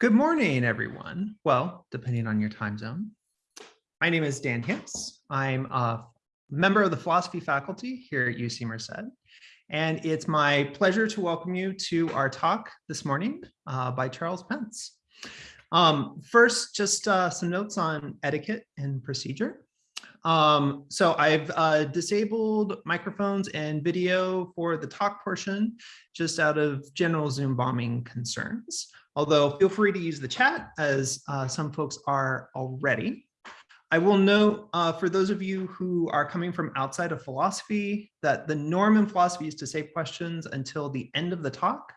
Good morning, everyone. Well, depending on your time zone. My name is Dan Hicks. I'm a member of the philosophy faculty here at UC Merced. And it's my pleasure to welcome you to our talk this morning uh, by Charles Pence. Um, first, just uh, some notes on etiquette and procedure. Um, so I've uh, disabled microphones and video for the talk portion, just out of general Zoom bombing concerns. Although feel free to use the chat as uh, some folks are already. I will note uh, for those of you who are coming from outside of philosophy that the norm in philosophy is to save questions until the end of the talk.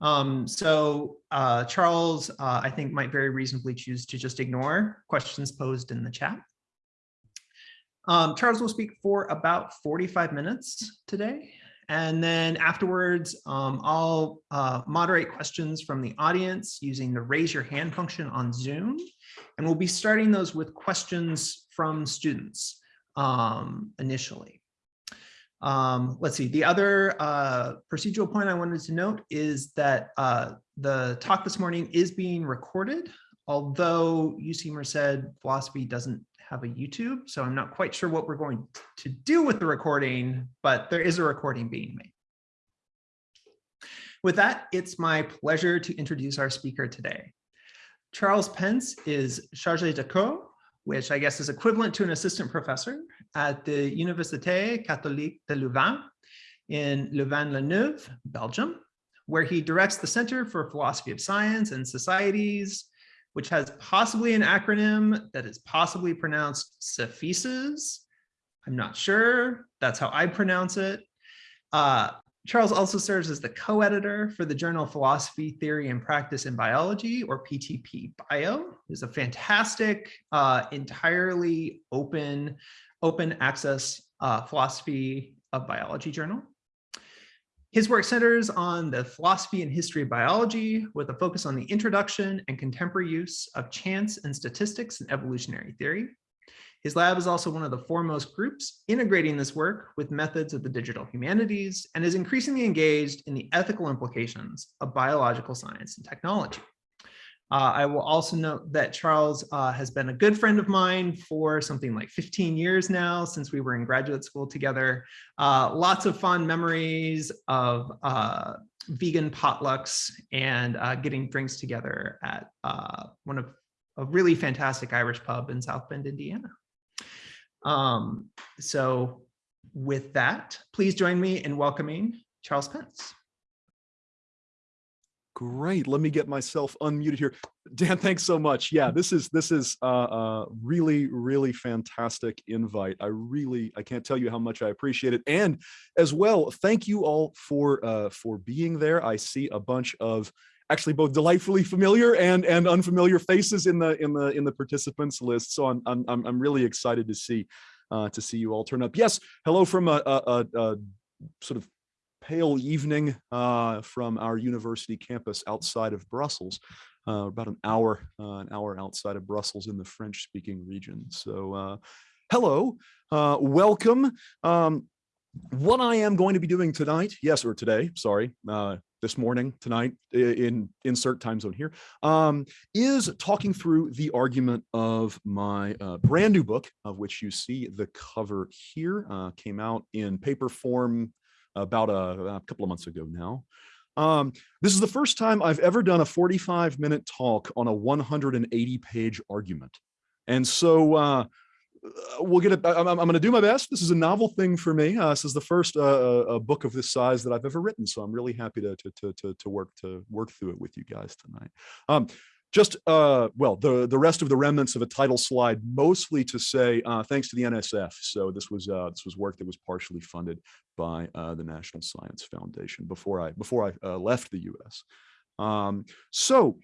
Um, so uh, Charles, uh, I think might very reasonably choose to just ignore questions posed in the chat. Um, Charles will speak for about 45 minutes today. And then afterwards, um, I'll uh, moderate questions from the audience using the raise your hand function on Zoom. And we'll be starting those with questions from students um, initially. Um, let's see, the other uh, procedural point I wanted to note is that uh, the talk this morning is being recorded, although UC Merced philosophy doesn't have a YouTube, so I'm not quite sure what we're going to do with the recording, but there is a recording being made. With that, it's my pleasure to introduce our speaker today. Charles Pence is chargé de cours, which I guess is equivalent to an assistant professor at the Université Catholique de Louvain in Louvain-la-Neuve, Belgium, where he directs the Center for Philosophy of Science and Societies, which has possibly an acronym that is possibly pronounced CEFISES. I'm not sure. That's how I pronounce it. Uh, Charles also serves as the co-editor for the journal Philosophy, Theory, and Practice in Biology, or PTP Bio. It's a fantastic, uh, entirely open, open access uh, philosophy of biology journal. His work centers on the philosophy and history of biology with a focus on the introduction and contemporary use of chance and statistics in evolutionary theory. His lab is also one of the foremost groups integrating this work with methods of the digital humanities and is increasingly engaged in the ethical implications of biological science and technology. Uh, I will also note that Charles uh, has been a good friend of mine for something like 15 years now since we were in graduate school together. Uh, lots of fond memories of uh, vegan potlucks and uh, getting drinks together at uh, one of a really fantastic Irish pub in South Bend, Indiana. Um, so with that, please join me in welcoming Charles Pence. Great. Let me get myself unmuted here. Dan, thanks so much. Yeah, this is this is a uh, uh, really, really fantastic invite. I really, I can't tell you how much I appreciate it. And as well, thank you all for uh, for being there. I see a bunch of actually both delightfully familiar and and unfamiliar faces in the in the in the participants list. So I'm I'm I'm really excited to see uh, to see you all turn up. Yes, hello from a, a, a, a sort of pale evening uh, from our university campus outside of Brussels, uh, about an hour, uh, an hour outside of Brussels in the French speaking region. So uh, hello, uh, welcome. Um, what I am going to be doing tonight, yes, or today, sorry, this morning, tonight, in insert time zone here, um, is talking through the argument of my uh, brand new book, of which you see the cover here, uh, came out in paper form about a, a couple of months ago now. Um, this is the first time I've ever done a 45 minute talk on a 180 page argument. And so uh, we'll get it. I'm, I'm going to do my best. This is a novel thing for me. Uh, this is the first uh, uh book of this size that I've ever written. So I'm really happy to, to, to, to work to work through it with you guys tonight. Um, just uh well the the rest of the remnants of a title slide mostly to say uh thanks to the nsf so this was uh this was work that was partially funded by uh the national science foundation before i before i uh, left the u.s um so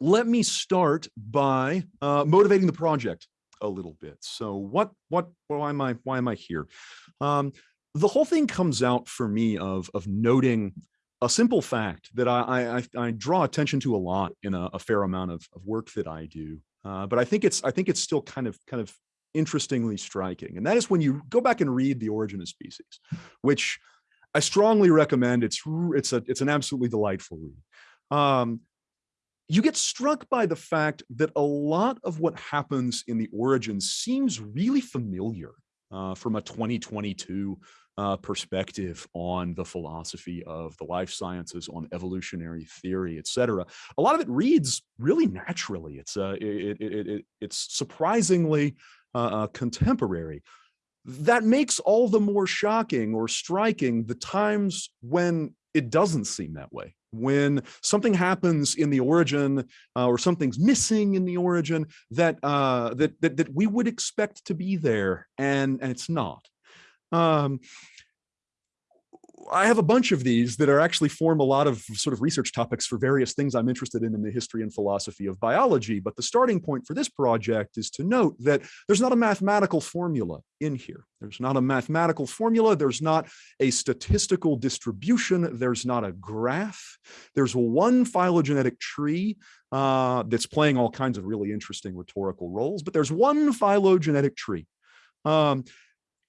let me start by uh motivating the project a little bit. So what what why am i why am i here? Um the whole thing comes out for me of of noting a simple fact that I, I, I draw attention to a lot in a, a fair amount of, of, work that I do, uh, but I think it's I think it's still kind of kind of interestingly striking, and that is when you go back and read The Origin of Species, which I strongly recommend. It's it's a it's an absolutely delightful read. Um, you get struck by the fact that a lot of what happens in the origin seems really familiar uh, from a 2022 uh, perspective on the philosophy of the life sciences, on evolutionary theory, et cetera. A lot of it reads really naturally. It's uh, it, it, it, it's surprisingly uh, uh, contemporary. That makes all the more shocking or striking the times when it doesn't seem that way when something happens in the origin uh, or something's missing in the origin that uh, that, that that we would expect to be there and and it's not um, I have a bunch of these that are actually form a lot of sort of research topics for various things I'm interested in in the history and philosophy of biology. But the starting point for this project is to note that there's not a mathematical formula in here. There's not a mathematical formula. There's not a statistical distribution. There's not a graph. There's one phylogenetic tree uh, that's playing all kinds of really interesting rhetorical roles, but there's one phylogenetic tree. Um,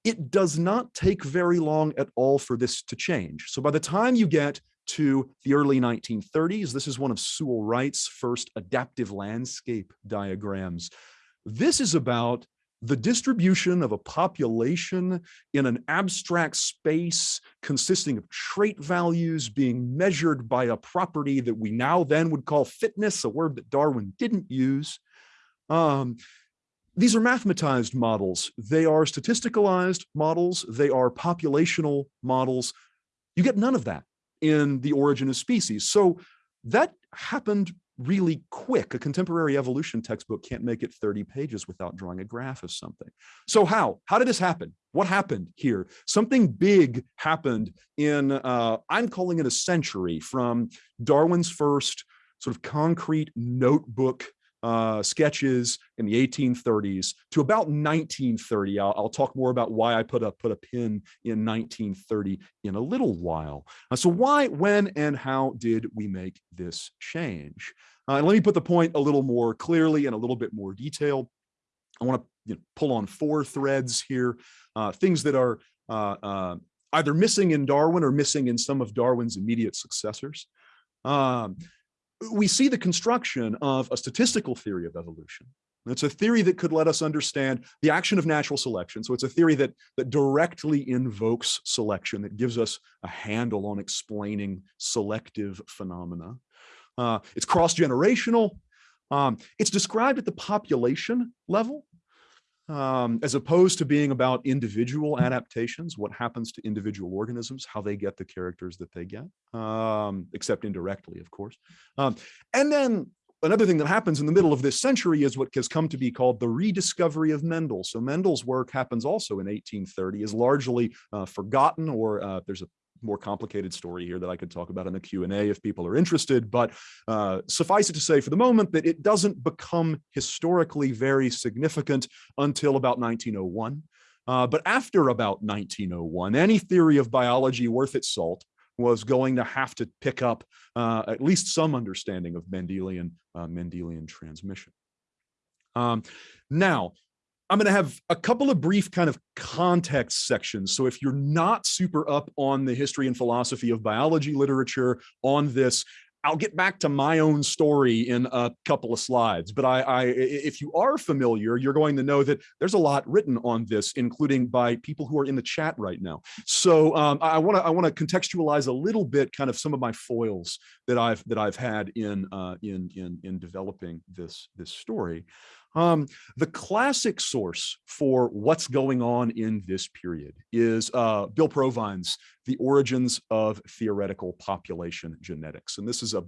it does not take very long at all for this to change. So by the time you get to the early 1930s, this is one of Sewall Wright's first adaptive landscape diagrams. This is about the distribution of a population in an abstract space consisting of trait values being measured by a property that we now then would call fitness, a word that Darwin didn't use. Um, these are mathematized models. They are statisticalized models. They are populational models. You get none of that in the origin of species. So that happened really quick. A contemporary evolution textbook can't make it 30 pages without drawing a graph of something. So how? How did this happen? What happened here? Something big happened in, uh, I'm calling it a century from Darwin's first sort of concrete notebook uh, sketches in the 1830s to about 1930. I'll, I'll, talk more about why I put a put a pin in 1930 in a little while. Uh, so why, when, and how did we make this change? Uh, and let me put the point a little more clearly and a little bit more detail. I want to you know, pull on four threads here, uh, things that are uh, uh, either missing in Darwin or missing in some of Darwin's immediate successors. Um, we see the construction of a statistical theory of evolution. It's a theory that could let us understand the action of natural selection. So it's a theory that, that directly invokes selection, that gives us a handle on explaining selective phenomena. Uh, it's cross-generational. Um, it's described at the population level um, as opposed to being about individual adaptations, what happens to individual organisms, how they get the characters that they get, um, except indirectly, of course. Um, and then another thing that happens in the middle of this century is what has come to be called the rediscovery of Mendel. So Mendel's work happens also in 1830, is largely uh, forgotten or uh, there's a more complicated story here that I could talk about in the Q&A if people are interested, but uh, suffice it to say for the moment that it doesn't become historically very significant until about 1901. Uh, but after about 1901, any theory of biology worth its salt was going to have to pick up uh, at least some understanding of Mendelian, uh, Mendelian transmission. Um, now, I'm going to have a couple of brief kind of context sections. So if you're not super up on the history and philosophy of biology literature on this, I'll get back to my own story in a couple of slides. But I, I, if you are familiar, you're going to know that there's a lot written on this, including by people who are in the chat right now. So um, I want to I want to contextualize a little bit, kind of some of my foils that I've that I've had in uh, in in in developing this this story. Um, the classic source for what's going on in this period is uh, Bill Provine's The Origins of Theoretical Population Genetics. And this is a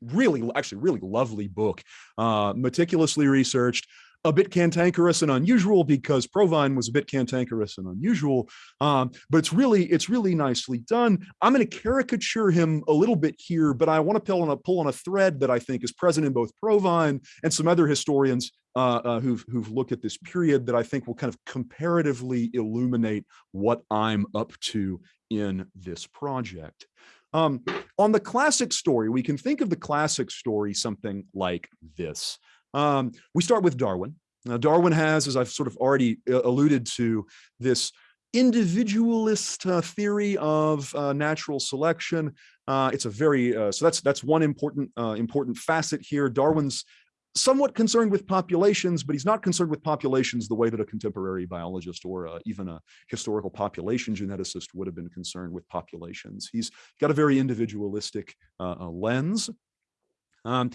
really, actually really lovely book, uh, meticulously researched, a bit cantankerous and unusual because Provine was a bit cantankerous and unusual, um, but it's really it's really nicely done. I'm going to caricature him a little bit here, but I want to pull on a pull on a thread that I think is present in both Provine and some other historians uh, uh, who've who've looked at this period that I think will kind of comparatively illuminate what I'm up to in this project. Um, on the classic story, we can think of the classic story something like this. Um, we start with Darwin. Now, Darwin has, as I've sort of already uh, alluded to, this individualist uh, theory of uh, natural selection. Uh, it's a very uh, so that's that's one important uh, important facet here. Darwin's somewhat concerned with populations, but he's not concerned with populations the way that a contemporary biologist or even a historical population geneticist would have been concerned with populations. He's got a very individualistic lens. Um,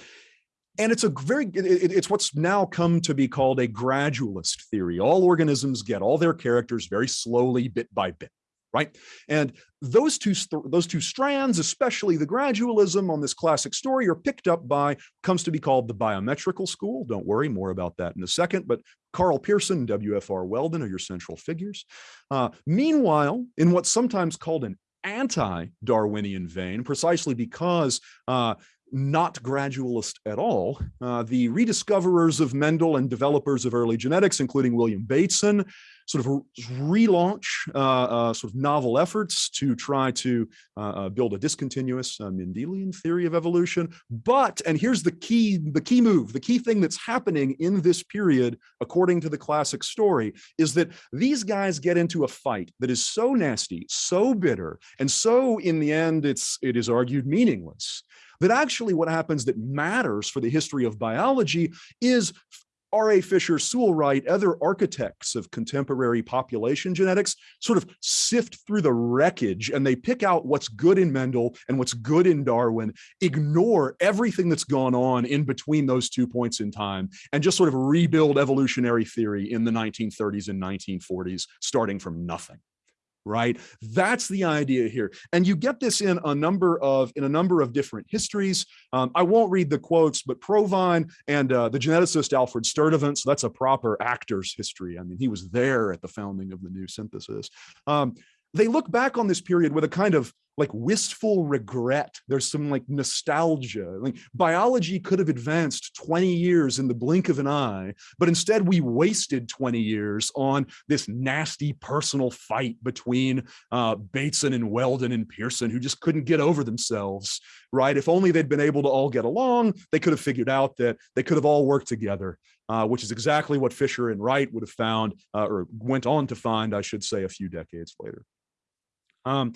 and it's a very, it, it's what's now come to be called a gradualist theory. All organisms get all their characters very slowly, bit by bit, right? And those two, those two strands, especially the gradualism on this classic story are picked up by, comes to be called the biometrical school. Don't worry, more about that in a second, but Karl Pearson, W.F.R. Weldon are your central figures. Uh, meanwhile, in what's sometimes called an anti-Darwinian vein, precisely because uh, not gradualist at all. Uh, the rediscoverers of Mendel and developers of early genetics, including William Bateson, sort of relaunch uh, uh, sort of novel efforts to try to uh, uh, build a discontinuous uh, Mendelian theory of evolution. But, and here's the key, the key move, the key thing that's happening in this period, according to the classic story, is that these guys get into a fight that is so nasty, so bitter, and so in the end, it's, it is argued meaningless that actually what happens that matters for the history of biology is R.A. Fisher, Sewall Wright, other architects of contemporary population genetics sort of sift through the wreckage and they pick out what's good in Mendel and what's good in Darwin, ignore everything that's gone on in between those two points in time, and just sort of rebuild evolutionary theory in the 1930s and 1940s, starting from nothing right? That's the idea here. And you get this in a number of in a number of different histories. Um, I won't read the quotes, but Provine and uh, the geneticist Alfred Sturtevant, so that's a proper actor's history. I mean, he was there at the founding of the new synthesis. Um, they look back on this period with a kind of like wistful regret. There's some like nostalgia. Like biology could have advanced 20 years in the blink of an eye, but instead we wasted 20 years on this nasty personal fight between uh, Bateson and Weldon and Pearson, who just couldn't get over themselves, right? If only they'd been able to all get along, they could have figured out that they could have all worked together. Uh, which is exactly what Fisher and Wright would have found, uh, or went on to find, I should say, a few decades later. Um,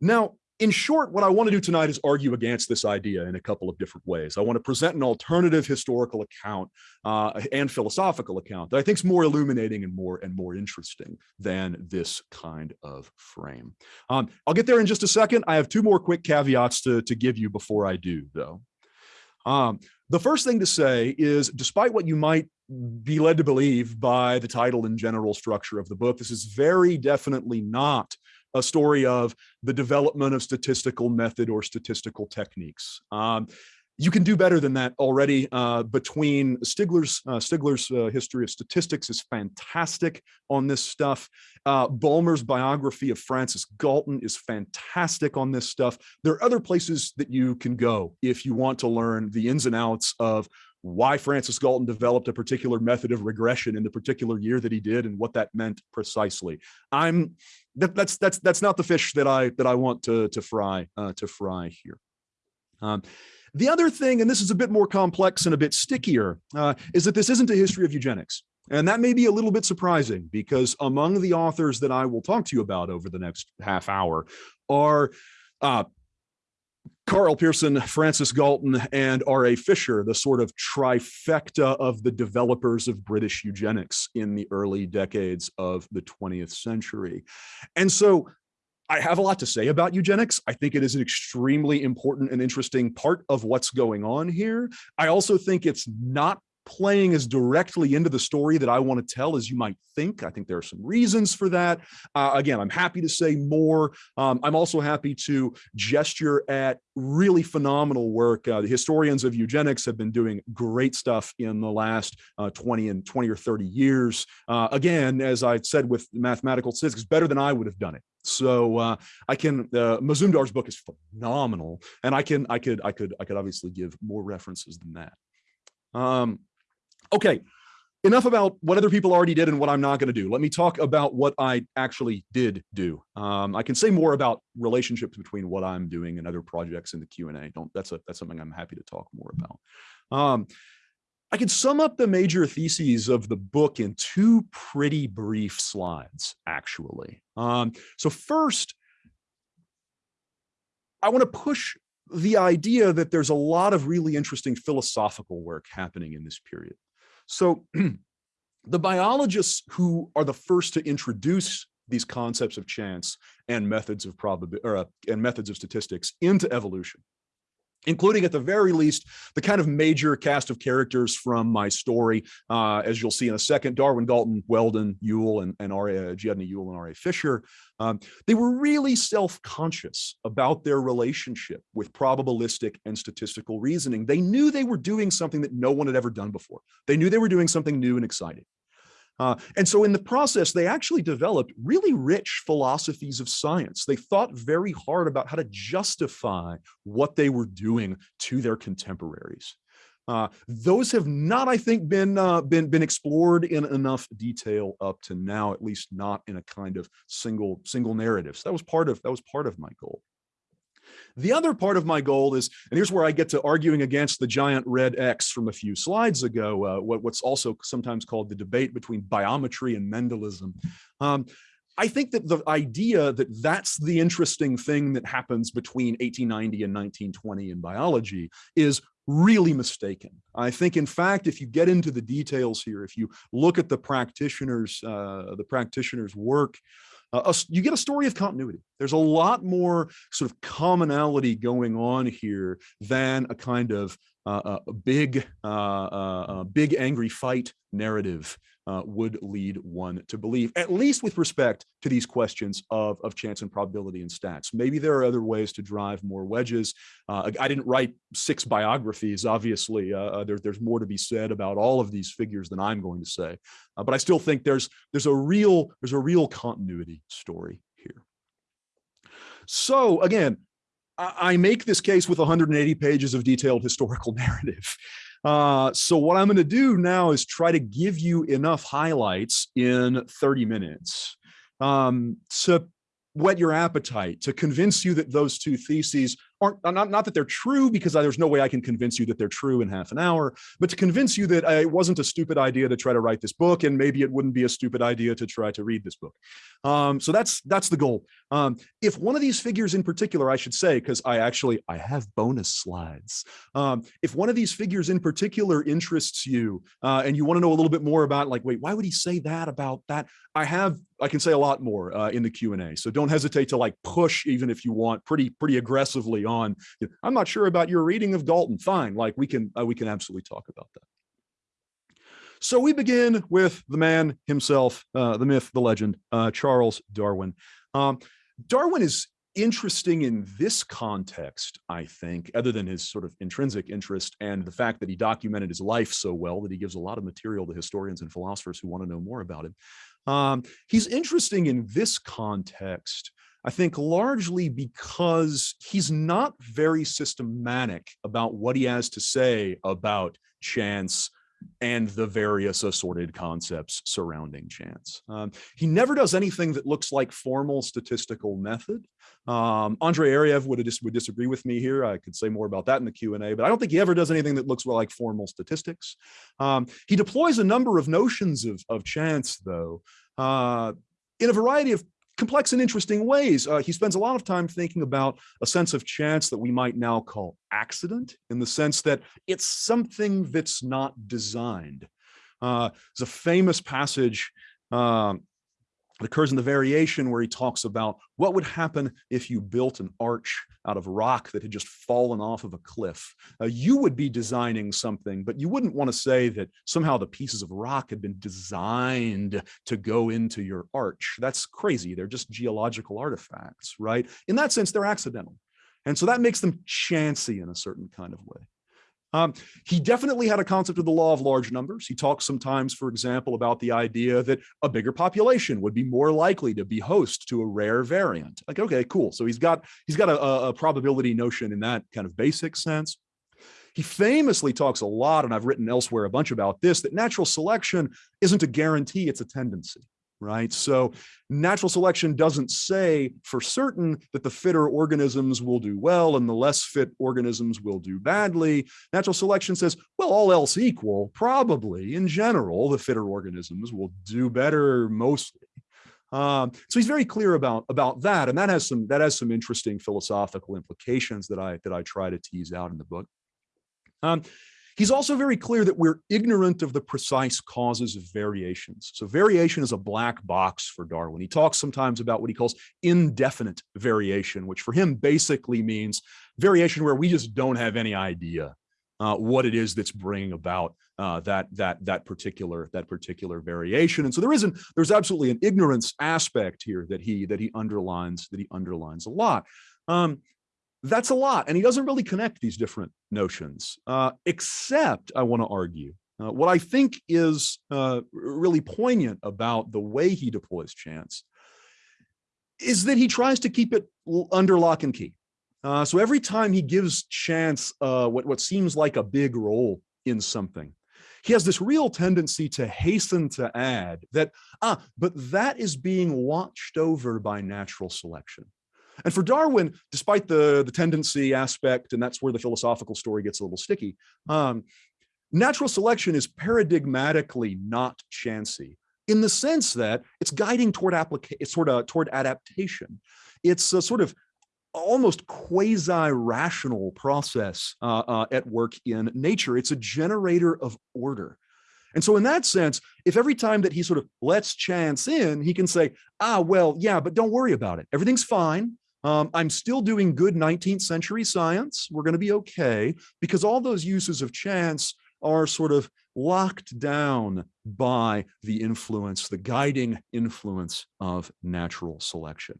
now, in short, what I want to do tonight is argue against this idea in a couple of different ways. I want to present an alternative historical account uh, and philosophical account that I think is more illuminating and more and more interesting than this kind of frame. Um, I'll get there in just a second. I have two more quick caveats to, to give you before I do, though. Um, the first thing to say is, despite what you might be led to believe by the title and general structure of the book, this is very definitely not a story of the development of statistical method or statistical techniques. Um, you can do better than that already. Uh, between Stigler's uh, Stigler's uh, history of statistics is fantastic on this stuff. Uh, biography of Francis Galton is fantastic on this stuff. There are other places that you can go if you want to learn the ins and outs of why Francis Galton developed a particular method of regression in the particular year that he did and what that meant precisely. I'm that, that's that's that's not the fish that I that I want to to fry uh, to fry here. Um, the other thing, and this is a bit more complex and a bit stickier, uh, is that this isn't a history of eugenics. And that may be a little bit surprising because among the authors that I will talk to you about over the next half hour are uh, Karl Pearson, Francis Galton, and R.A. Fisher, the sort of trifecta of the developers of British eugenics in the early decades of the 20th century. And so I have a lot to say about eugenics. I think it is an extremely important and interesting part of what's going on here. I also think it's not playing as directly into the story that I want to tell as you might think. I think there are some reasons for that. Uh, again, I'm happy to say more. Um, I'm also happy to gesture at really phenomenal work. Uh, the historians of eugenics have been doing great stuff in the last uh, 20 and 20 or 30 years. Uh, again, as I said with mathematical statistics, better than I would have done it. So uh, I can uh, Mazumdar's book is phenomenal, and I can I could I could I could obviously give more references than that. Um, Okay, enough about what other people already did and what I'm not going to do. Let me talk about what I actually did do. Um, I can say more about relationships between what I'm doing and other projects in the Q&A. Don't that's a that's something I'm happy to talk more about. Um, I can sum up the major theses of the book in two pretty brief slides, actually. Um, so first, I want to push the idea that there's a lot of really interesting philosophical work happening in this period. So the biologists who are the first to introduce these concepts of chance and methods of probability uh, and methods of statistics into evolution including at the very least the kind of major cast of characters from my story, uh, as you'll see in a second, Darwin, Galton, Weldon, Yule, and, and R.A. G. Udny Yule and R.A. Fisher. Um, they were really self-conscious about their relationship with probabilistic and statistical reasoning. They knew they were doing something that no one had ever done before. They knew they were doing something new and exciting. Uh, and so in the process, they actually developed really rich philosophies of science. They thought very hard about how to justify what they were doing to their contemporaries. Uh, those have not, I think, been uh, been been explored in enough detail up to now, at least not in a kind of single single narrative. So that was part of that was part of my goal. The other part of my goal is, and here's where I get to arguing against the giant red X from a few slides ago, uh, what, what's also sometimes called the debate between biometry and Mendelism. Um, I think that the idea that that's the interesting thing that happens between 1890 and 1920 in biology is really mistaken. I think, in fact, if you get into the details here, if you look at the practitioners, uh, the practitioners' work, uh, you get a story of continuity. There's a lot more sort of commonality going on here than a kind of uh, a big, uh, uh, big angry fight narrative uh, would lead one to believe, at least with respect to these questions of, of chance and probability and stats. Maybe there are other ways to drive more wedges. Uh, I didn't write six biographies, obviously. Uh, uh there, there's more to be said about all of these figures than I'm going to say. Uh, but I still think there's, there's, a real, there's a real continuity story here. So again, I make this case with 180 pages of detailed historical narrative. Uh, so what I'm going to do now is try to give you enough highlights in 30 minutes um, to whet your appetite, to convince you that those two theses aren't not, not that they're true because I, there's no way I can convince you that they're true in half an hour, but to convince you that uh, it wasn't a stupid idea to try to write this book and maybe it wouldn't be a stupid idea to try to read this book. Um, so that's that's the goal. Um, if one of these figures in particular, I should say, because I actually I have bonus slides. Um, if one of these figures in particular interests you uh, and you want to know a little bit more about like, wait, why would he say that about that? I have I can say a lot more uh, in the Q&A. So don't hesitate to like push even if you want pretty pretty aggressively on, I'm not sure about your reading of Galton. Fine, like we can, uh, we can absolutely talk about that. So we begin with the man himself, uh, the myth, the legend, uh, Charles Darwin. Um, Darwin is interesting in this context, I think, other than his sort of intrinsic interest and the fact that he documented his life so well that he gives a lot of material to historians and philosophers who want to know more about him. Um, he's interesting in this context I think largely because he's not very systematic about what he has to say about chance and the various assorted concepts surrounding chance. Um, he never does anything that looks like formal statistical method. Um, André Ariew would, dis would disagree with me here. I could say more about that in the Q&A, but I don't think he ever does anything that looks like formal statistics. Um, he deploys a number of notions of, of chance, though, uh, in a variety of complex and interesting ways. Uh, he spends a lot of time thinking about a sense of chance that we might now call accident in the sense that it's something that's not designed. Uh, there's a famous passage um, it occurs in the variation where he talks about what would happen if you built an arch out of rock that had just fallen off of a cliff. Uh, you would be designing something, but you wouldn't want to say that somehow the pieces of rock had been designed to go into your arch. That's crazy. They're just geological artifacts, right? In that sense, they're accidental. And so that makes them chancy in a certain kind of way. Um, he definitely had a concept of the law of large numbers. He talks sometimes, for example, about the idea that a bigger population would be more likely to be host to a rare variant. Like, okay, cool. So he's got he's got a, a probability notion in that kind of basic sense. He famously talks a lot, and I've written elsewhere a bunch about this, that natural selection isn't a guarantee, it's a tendency. Right? So natural selection doesn't say for certain that the fitter organisms will do well and the less fit organisms will do badly. Natural selection says, well, all else equal, probably in general, the fitter organisms will do better mostly. Um, so he's very clear about about that, and that has some that has some interesting philosophical implications that I that I try to tease out in the book. Um, He's also very clear that we're ignorant of the precise causes of variations. So variation is a black box for Darwin. He talks sometimes about what he calls indefinite variation, which for him basically means variation where we just don't have any idea uh, what it is that's bringing about uh, that that that particular that particular variation. And so there isn't there's absolutely an ignorance aspect here that he that he underlines that he underlines a lot. Um, that's a lot. And he doesn't really connect these different notions, uh, except I want to argue uh, what I think is uh, really poignant about the way he deploys chance is that he tries to keep it under lock and key. Uh, so every time he gives chance uh, what, what seems like a big role in something, he has this real tendency to hasten to add that, ah, but that is being watched over by natural selection. And for Darwin, despite the, the tendency aspect, and that's where the philosophical story gets a little sticky, um, natural selection is paradigmatically not chancy in the sense that it's guiding toward application, sort of toward adaptation. It's a sort of almost quasi-rational process uh, uh, at work in nature. It's a generator of order. And so in that sense, if every time that he sort of lets chance in, he can say, ah, well, yeah, but don't worry about it. Everything's fine. Um, I'm still doing good 19th century science. We're going to be okay because all those uses of chance are sort of locked down by the influence, the guiding influence of natural selection.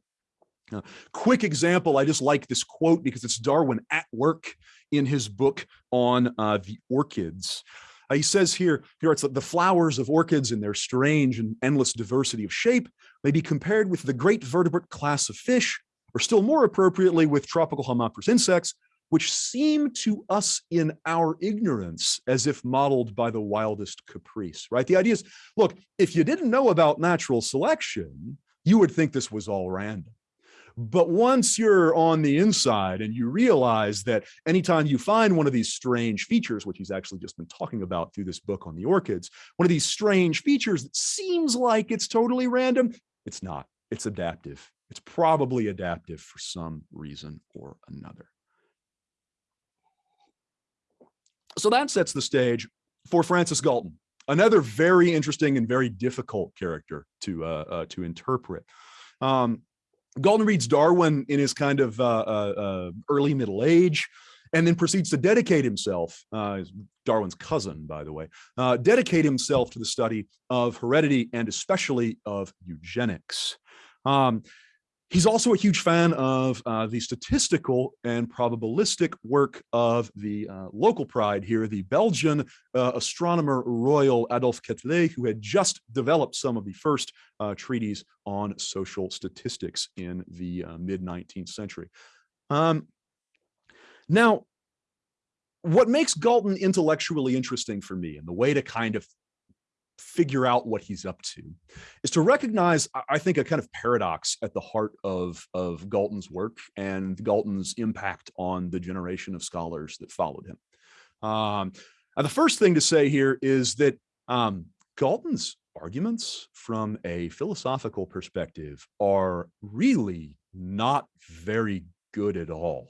Uh, quick example, I just like this quote because it's Darwin at work in his book on uh, the orchids. Uh, he says here, here it's the flowers of orchids in their strange and endless diversity of shape may be compared with the great vertebrate class of fish or still more appropriately with tropical Homopterous insects, which seem to us in our ignorance as if modeled by the wildest caprice, right? The idea is, look, if you didn't know about natural selection, you would think this was all random. But once you're on the inside and you realize that anytime you find one of these strange features, which he's actually just been talking about through this book on the orchids, one of these strange features that seems like it's totally random, it's not, it's adaptive. It's probably adaptive for some reason or another. So that sets the stage for Francis Galton, another very interesting and very difficult character to uh, uh, to interpret. Um, Galton reads Darwin in his kind of uh, uh, uh early middle age, and then proceeds to dedicate himself, uh, Darwin's cousin, by the way, dedicate himself to the study of heredity and especially of eugenics. Um, He's also a huge fan of uh, the statistical and probabilistic work of the uh, local pride here, the Belgian uh, astronomer royal Adolphe Quetelet, who had just developed some of the first uh, treaties on social statistics in the uh, mid 19th century. Um, now, what makes Galton intellectually interesting for me and the way to kind of figure out what he's up to is to recognize, I think, a kind of paradox at the heart of, of Galton's work and Galton's impact on the generation of scholars that followed him. Um, the first thing to say here is that um, Galton's arguments from a philosophical perspective are really not very good at all.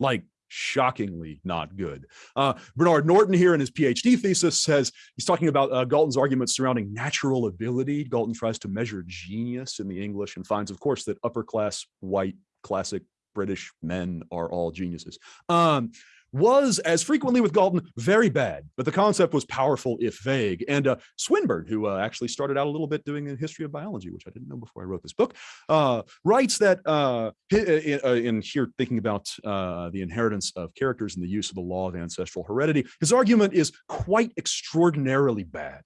Like shockingly not good. Uh, Bernard Norton here in his PhD thesis says, he's talking about uh, Galton's arguments surrounding natural ability. Galton tries to measure genius in the English and finds, of course, that upper class, white, classic British men are all geniuses. Um, was, as frequently with Galton, very bad, but the concept was powerful if vague. And uh, Swinburne, who uh, actually started out a little bit doing a history of biology, which I didn't know before I wrote this book, uh, writes that uh, in, uh, in, here thinking about uh, the inheritance of characters and the use of the law of ancestral heredity, his argument is quite extraordinarily bad.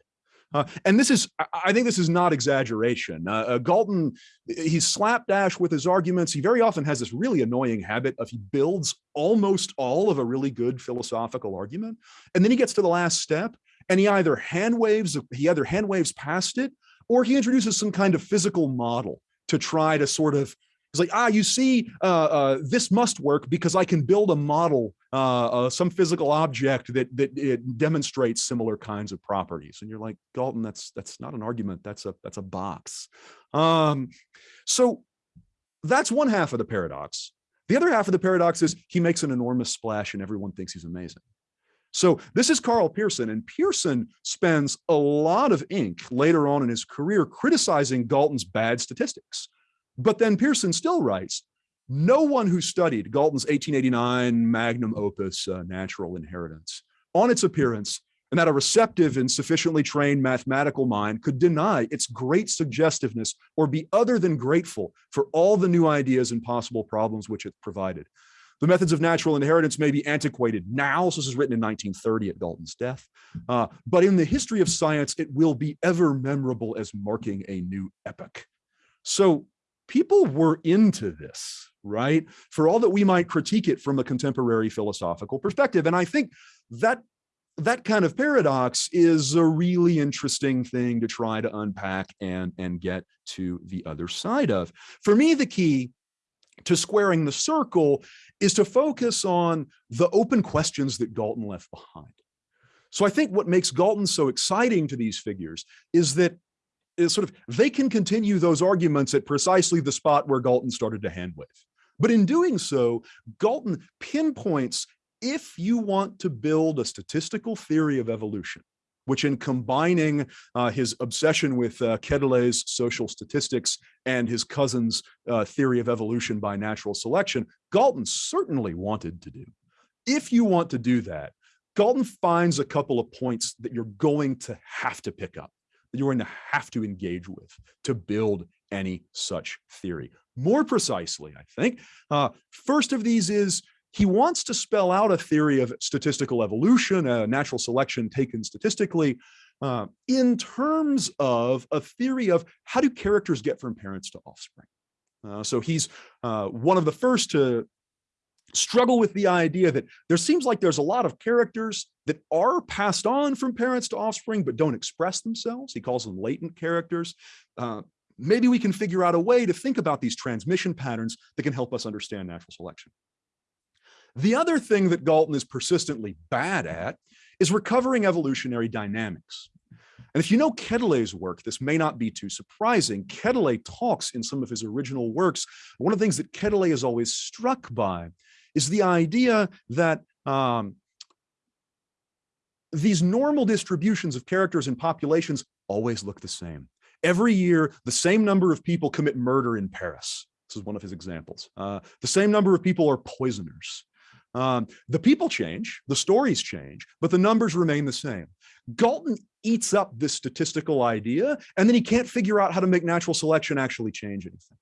Uh, and this is, I think this is not exaggeration. Uh, uh, Galton, he's slapdash with his arguments. He very often has this really annoying habit of he builds almost all of a really good philosophical argument. And then he gets to the last step and he either hand waves, he either hand waves past it or he introduces some kind of physical model to try to sort of it's like, ah, you see, uh, uh, this must work because I can build a model, uh, uh, some physical object that that demonstrates similar kinds of properties. And you're like, Galton, that's that's not an argument. That's a that's a box. Um, so that's one half of the paradox. The other half of the paradox is he makes an enormous splash and everyone thinks he's amazing. So this is Karl Pearson, and Pearson spends a lot of ink later on in his career criticizing Galton's bad statistics. But then Pearson still writes, no one who studied Galton's 1889 magnum opus, uh, Natural Inheritance, on its appearance, and that a receptive and sufficiently trained mathematical mind could deny its great suggestiveness or be other than grateful for all the new ideas and possible problems which it provided. The methods of natural inheritance may be antiquated now. So this is written in 1930 at Galton's death. Uh, but in the history of science, it will be ever memorable as marking a new epoch. So people were into this, right? For all that we might critique it from a contemporary philosophical perspective. And I think that that kind of paradox is a really interesting thing to try to unpack and, and get to the other side of. For me, the key to squaring the circle is to focus on the open questions that Galton left behind. So I think what makes Galton so exciting to these figures is that is sort of they can continue those arguments at precisely the spot where Galton started to hand wave. But in doing so, Galton pinpoints if you want to build a statistical theory of evolution, which in combining uh, his obsession with uh, Quetelet's social statistics and his cousin's uh, theory of evolution by natural selection, Galton certainly wanted to do. If you want to do that, Galton finds a couple of points that you're going to have to pick up, that you're going to have to engage with to build any such theory. More precisely, I think, uh, first of these is he wants to spell out a theory of statistical evolution, uh, natural selection taken statistically, uh, in terms of a theory of how do characters get from parents to offspring. Uh, so he's uh, one of the first to struggle with the idea that there seems like there's a lot of characters that are passed on from parents to offspring, but don't express themselves. He calls them latent characters. Uh, maybe we can figure out a way to think about these transmission patterns that can help us understand natural selection. The other thing that Galton is persistently bad at is recovering evolutionary dynamics. And if you know Quetelet's work, this may not be too surprising. Quetelet talks in some of his original works. One of the things that Quetelet is always struck by is the idea that um, these normal distributions of characters in populations always look the same. Every year, the same number of people commit murder in Paris. This is one of his examples. Uh, the same number of people are poisoners. Um, the people change, the stories change, but the numbers remain the same. Galton eats up this statistical idea, and then he can't figure out how to make natural selection actually change anything.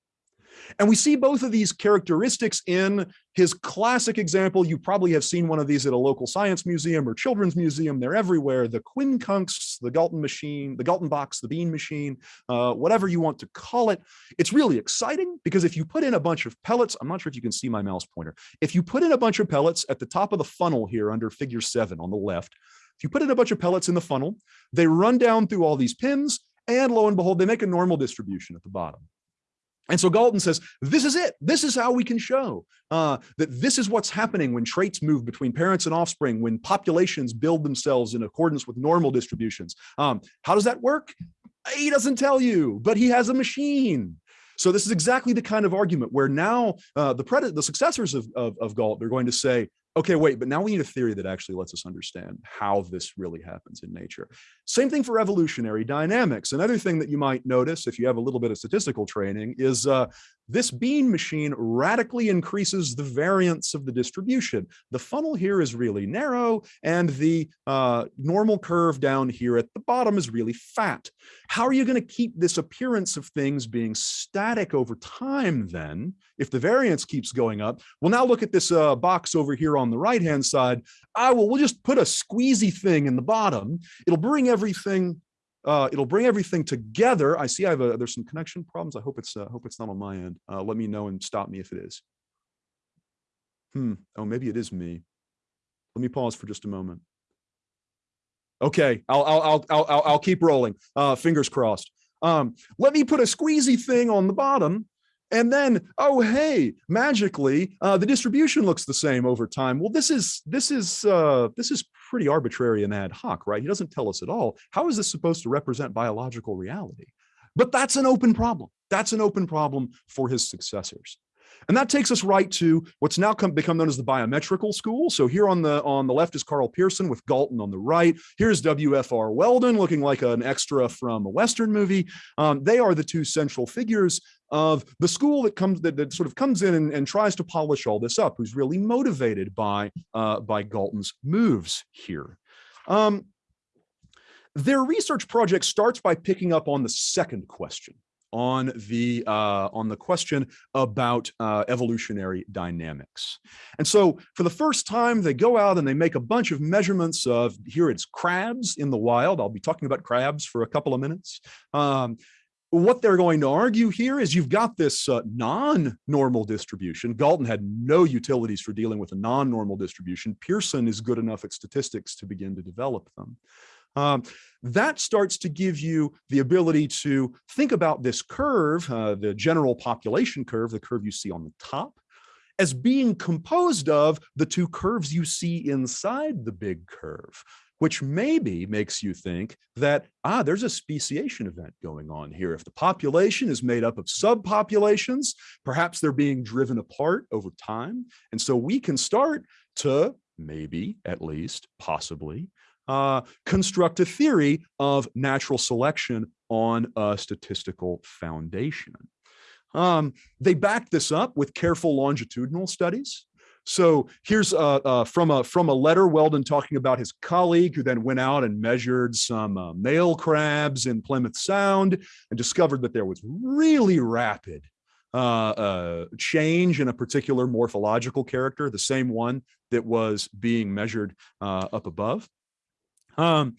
And we see both of these characteristics in his classic example. You probably have seen one of these at a local science museum or children's museum. They're everywhere. The quincunx, the Galton machine, the Galton box, the bean machine, uh, whatever you want to call it. It's really exciting because if you put in a bunch of pellets, I'm not sure if you can see my mouse pointer. If you put in a bunch of pellets at the top of the funnel here under figure seven on the left, if you put in a bunch of pellets in the funnel, they run down through all these pins and lo and behold, they make a normal distribution at the bottom. And so Galton says, this is it. This is how we can show uh, that this is what's happening when traits move between parents and offspring, when populations build themselves in accordance with normal distributions. Um, how does that work? He doesn't tell you, but he has a machine. So this is exactly the kind of argument where now uh, the, the successors of, of, of they're going to say, okay, wait, but now we need a theory that actually lets us understand how this really happens in nature. Same thing for evolutionary dynamics. Another thing that you might notice if you have a little bit of statistical training is uh, this bean machine radically increases the variance of the distribution. The funnel here is really narrow and the uh, normal curve down here at the bottom is really fat. How are you going to keep this appearance of things being static over time then if the variance keeps going up? Well, now look at this uh, box over here on the right hand side. Ah, well, we'll just put a squeezy thing in the bottom. It'll bring everything uh, it'll bring everything together. I see I have a, there's some connection problems. I hope it's, uh, hope it's not on my end. Uh, let me know and stop me if it is. Hmm. Oh, maybe it is me. Let me pause for just a moment. Okay, I'll I'll I'll I'll I'll keep rolling. Uh, fingers crossed. Um, let me put a squeezy thing on the bottom and then, oh, hey, magically, uh, the distribution looks the same over time. Well, this is this is uh, this is pretty arbitrary and ad hoc, right? He doesn't tell us at all. How is this supposed to represent biological reality? But that's an open problem. That's an open problem for his successors. And that takes us right to what's now come, become known as the biometrical school. So here on the on the left is Karl Pearson with Galton on the right. Here's W.F.R. Weldon looking like an extra from a Western movie. Um, they are the two central figures of the school that comes that, that sort of comes in and, and, tries to polish all this up, who's really motivated by uh, by Galton's moves here. Um, their research project starts by picking up on the second question on the uh, on the question about uh, evolutionary dynamics. And so for the first time, they go out and they make a bunch of measurements of here it's crabs in the wild. I'll be talking about crabs for a couple of minutes. Um, what they're going to argue here is you've got this uh, non-normal distribution. Galton had no utilities for dealing with a non-normal distribution. Pearson is good enough at statistics to begin to develop them. Um, that starts to give you the ability to think about this curve, uh, the general population curve, the curve you see on the top, as being composed of the two curves you see inside the big curve, which maybe makes you think that, ah, there's a speciation event going on here. If the population is made up of subpopulations, perhaps they're being driven apart over time. And so we can start to maybe, at least, possibly, uh, construct a theory of natural selection on a statistical foundation. Um, they backed this up with careful longitudinal studies. So here's uh, uh, from a from a letter Weldon talking about his colleague who then went out and measured some uh, male crabs in Plymouth Sound and discovered that there was really rapid uh, uh, change in a particular morphological character, the same one that was being measured uh, up above. Um,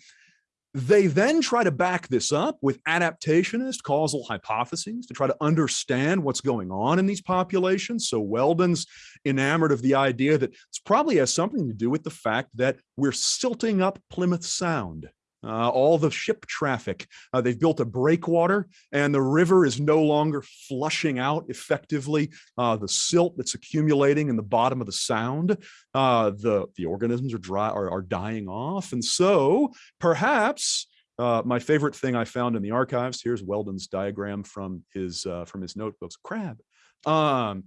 they then try to back this up with adaptationist causal hypotheses to try to understand what's going on in these populations. So Weldon's enamored of the idea that this probably has something to do with the fact that we're silting up Plymouth Sound uh, all the ship traffic. Uh, they've built a breakwater and the river is no longer flushing out effectively uh, the silt that's accumulating in the bottom of the sound. Uh, the, the organisms are, dry, are, are dying off. And so perhaps uh, my favorite thing I found in the archives, here's Weldon's diagram from his, uh, from his notebooks, crab. Um,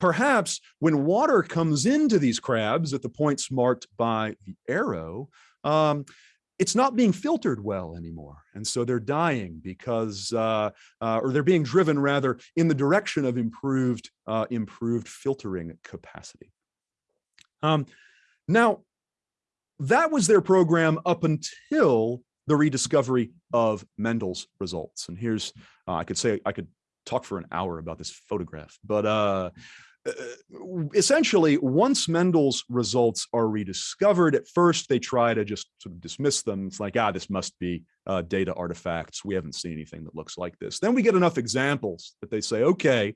perhaps when water comes into these crabs at the points marked by the arrow, um, it's not being filtered well anymore. And so they're dying because, uh, uh, or they're being driven rather in the direction of improved, uh, improved filtering capacity. Um, now, that was their program up until the rediscovery of Mendel's results. And here's, uh, I could say, I could talk for an hour about this photograph, but uh, essentially, once Mendel's results are rediscovered, at first they try to just sort of dismiss them. It's like, ah, this must be uh, data artifacts. We haven't seen anything that looks like this. Then we get enough examples that they say, okay,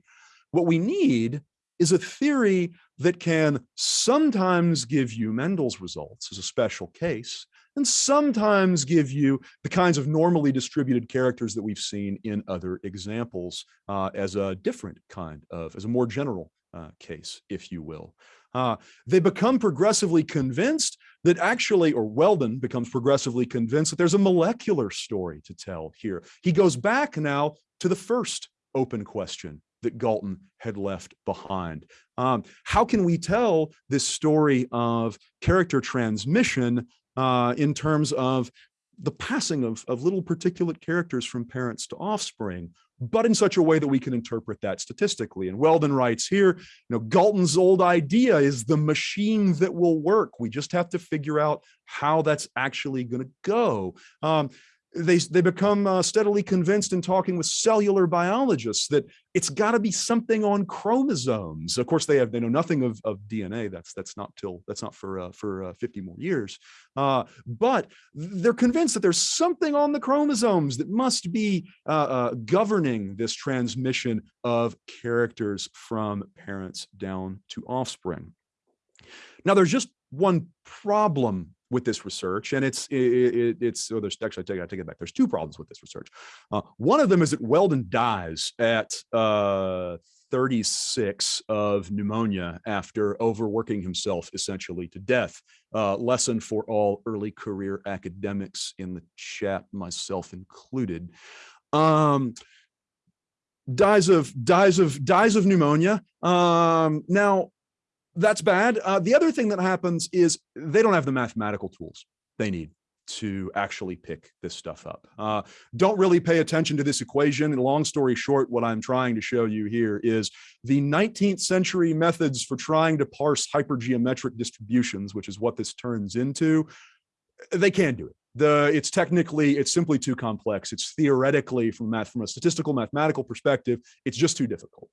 what we need is a theory that can sometimes give you Mendel's results as a special case, and sometimes give you the kinds of normally distributed characters that we've seen in other examples uh, as a different kind of, as a more general uh, case, if you will. Uh, they become progressively convinced that actually, or Weldon becomes progressively convinced that there's a molecular story to tell here. He goes back now to the first open question that Galton had left behind. Um, how can we tell this story of character transmission uh, in terms of the passing of, of little particulate characters from parents to offspring? But in such a way that we can interpret that statistically. And Weldon writes here, you know, Galton's old idea is the machine that will work. We just have to figure out how that's actually going to go. Um, they, they become uh, steadily convinced in talking with cellular biologists that it's got to be something on chromosomes. Of course, they have they know nothing of, of DNA. That's that's not till that's not for uh, for uh, 50 more years. Uh, but they're convinced that there's something on the chromosomes that must be uh, uh, governing this transmission of characters from parents down to offspring. Now, there's just one problem with this research, and it's it, it, it's oh, there's actually I take I take it back. There's two problems with this research. Uh, one of them is that Weldon dies at uh, 36 of pneumonia after overworking himself essentially to death. Uh, lesson for all early career academics in the chat, myself included. Um, dies of dies of dies of pneumonia. Um, now that's bad. Uh, the other thing that happens is they don't have the mathematical tools they need to actually pick this stuff up. Uh, don't really pay attention to this equation. And long story short, what I'm trying to show you here is the 19th century methods for trying to parse hypergeometric distributions, which is what this turns into, they can't do it. The it's technically it's simply too complex. It's theoretically from math from a statistical mathematical perspective, it's just too difficult.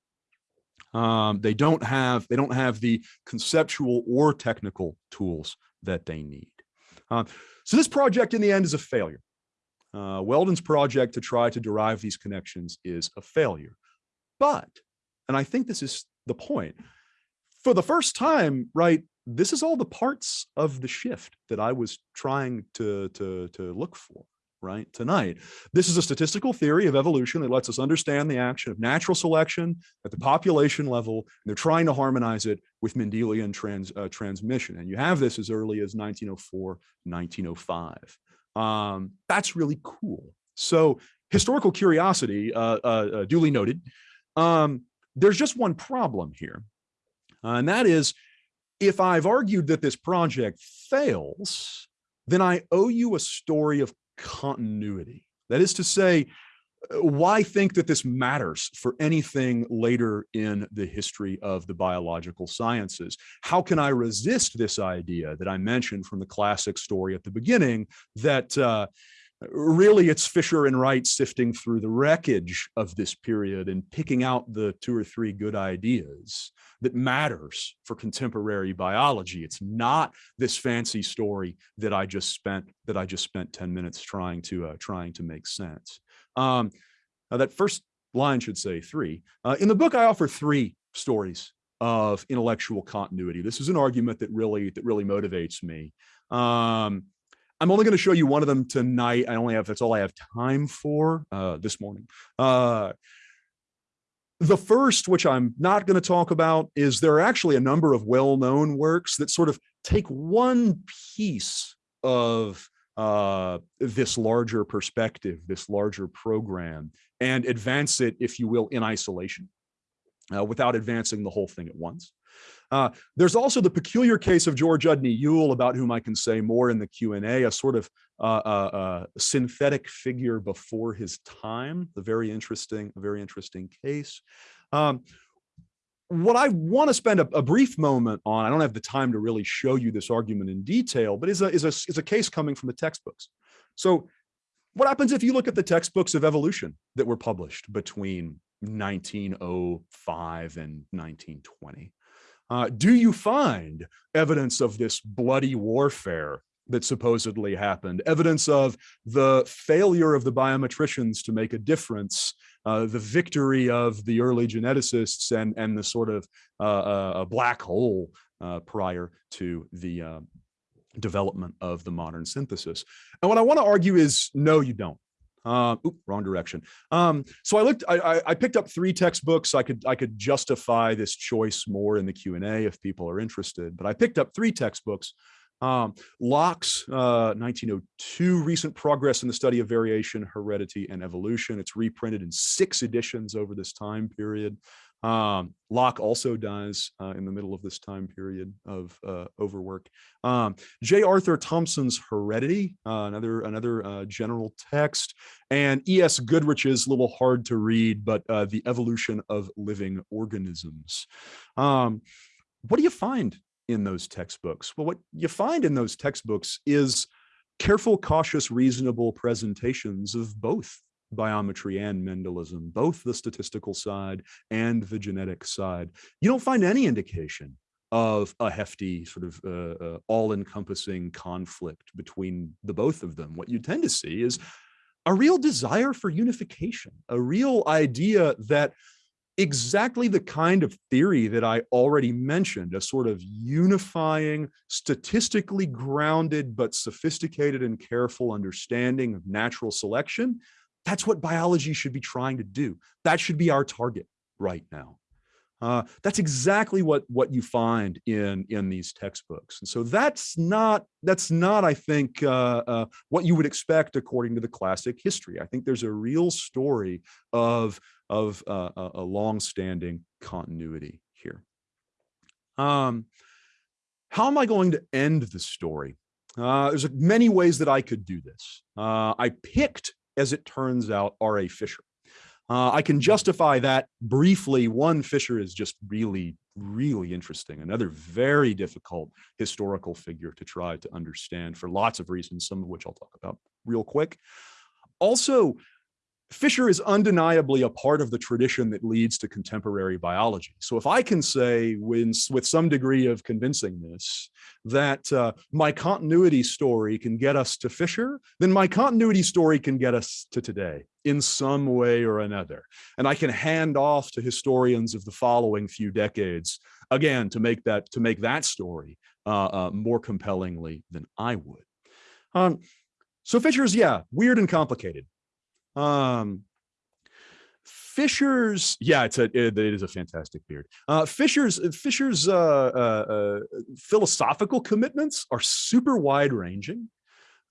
Um, they don't have they don't have the conceptual or technical tools that they need. Uh, so this project in the end is a failure. Uh, Weldon's project to try to derive these connections is a failure. But, and I think this is the point, for the first time, right, this is all the parts of the shift that I was trying to, to, to look for right, tonight. This is a statistical theory of evolution that lets us understand the action of natural selection at the population level, and they're trying to harmonize it with Mendelian trans, uh, transmission. And you have this as early as 1904, 1905. Um, that's really cool. So historical curiosity, uh, uh, uh duly noted. Um, there's just one problem here, uh, and that is if I've argued that this project fails, then I owe you a story of continuity. That is to say, why think that this matters for anything later in the history of the biological sciences? How can I resist this idea that I mentioned from the classic story at the beginning that uh, really it's Fisher and Wright sifting through the wreckage of this period and picking out the two or three good ideas that matters for contemporary biology. It's not this fancy story that I just spent that I just spent 10 minutes trying to uh, trying to make sense. Um, that first line should say three. Uh, in the book, I offer three stories of intellectual continuity. This is an argument that really that really motivates me. Um, I'm only going to show you one of them tonight. I only have, that's all I have time for uh, this morning. Uh, the first, which I'm not going to talk about, is there are actually a number of well-known works that sort of take one piece of uh, this larger perspective, this larger program, and advance it, if you will, in isolation uh, without advancing the whole thing at once. Uh, there's also the peculiar case of George Udny Yule, about whom I can say more in the Q&A, a sort of uh, uh, uh, synthetic figure before his time, a very interesting, very interesting case. Um, what I want to spend a, a, brief moment on, I don't have the time to really show you this argument in detail, but is a, is a, is a case coming from the textbooks. So what happens if you look at the textbooks of evolution that were published between 1905 and 1920? Uh, do you find evidence of this bloody warfare that supposedly happened, evidence of the failure of the biometricians to make a difference, uh, the victory of the early geneticists and, and the sort of uh, uh, black hole uh, prior to the uh, development of the modern synthesis. And what I want to argue is, no, you don't. Uh, oop, wrong direction. Um, so I looked, I, I, picked up three textbooks. I could, I could justify this choice more in the Q and A if people are interested, but I picked up three textbooks. Um, Lock's uh, 1902 Recent Progress in the Study of Variation, Heredity, and Evolution. It's reprinted in six editions over this time period. Um, Lock also dies uh, in the middle of this time period of uh, overwork. Um, J. Arthur Thomson's Heredity, uh, another another uh, general text, and E. S. Goodrich's, little hard to read, but uh, The Evolution of Living Organisms. Um, what do you find in those textbooks? Well, what you find in those textbooks is careful, cautious, reasonable presentations of both biometry and Mendelism, both the statistical side and the genetic side. You don't find any indication of a hefty sort of uh, uh, all-encompassing conflict between the both of them. What you tend to see is a real desire for unification, a real idea that exactly the kind of theory that I already mentioned, a sort of unifying, statistically grounded, but sophisticated and careful understanding of natural selection. That's what biology should be trying to do. That should be our target right now. Uh, that's exactly what what you find in in these textbooks, and so that's not that's not I think uh, uh, what you would expect according to the classic history. I think there's a real story of of uh, a long-standing continuity here. Um, how am I going to end the story? Uh, there's many ways that I could do this. Uh, I picked, as it turns out, R.A. Fisher. Uh, I can justify that briefly. One, Fisher is just really, really interesting. Another very difficult historical figure to try to understand for lots of reasons, some of which I'll talk about real quick. Also, Fisher is undeniably a part of the tradition that leads to contemporary biology. So if I can say when, with some degree of convincingness that uh, my continuity story can get us to Fisher, then my continuity story can get us to today in some way or another. And I can hand off to historians of the following few decades, again, to make that, to make that story uh, uh, more compellingly than I would. Um, so Fisher's, yeah, weird and complicated. Um, Fisher's, yeah, it's a it, it is a fantastic beard. Uh, Fisher's Fisher's uh, uh, uh, philosophical commitments are super wide ranging,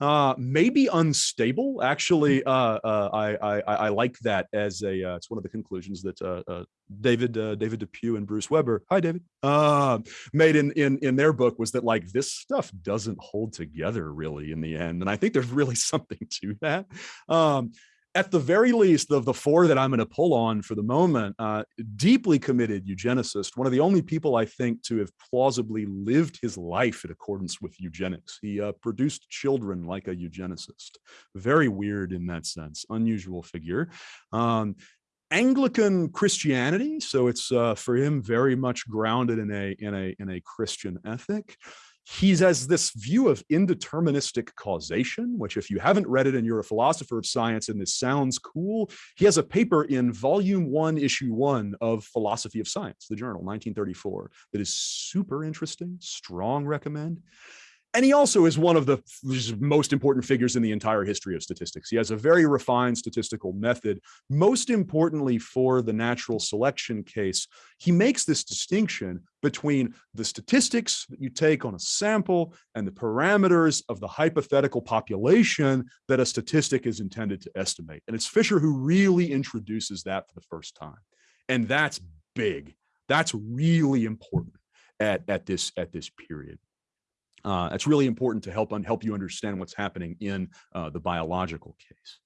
uh, maybe unstable. Actually, uh, uh, I, I I like that as a uh, it's one of the conclusions that uh, uh, David uh, David Depew and Bruce Weber, hi David, uh, made in in in their book was that like this stuff doesn't hold together really in the end, and I think there's really something to that. Um, at the very least, of the four that I'm going to pull on for the moment, uh, deeply committed eugenicist, one of the only people I think to have plausibly lived his life in accordance with eugenics. He uh, produced children like a eugenicist. Very weird in that sense, unusual figure. Um, Anglican Christianity, so it's uh, for him very much grounded in a in a in a Christian ethic he has this view of indeterministic causation, which if you haven't read it and you're a philosopher of science and this sounds cool, he has a paper in volume one, issue one of Philosophy of Science, the journal, 1934, that is super interesting, strong recommend. And he also is one of the most important figures in the entire history of statistics. He has a very refined statistical method. Most importantly for the natural selection case, he makes this distinction between the statistics that you take on a sample and the parameters of the hypothetical population that a statistic is intended to estimate. And it's Fisher who really introduces that for the first time. And that's big. That's really important at, at, this, at this period. Uh, it's really important to help help you understand what's happening in uh, the biological case.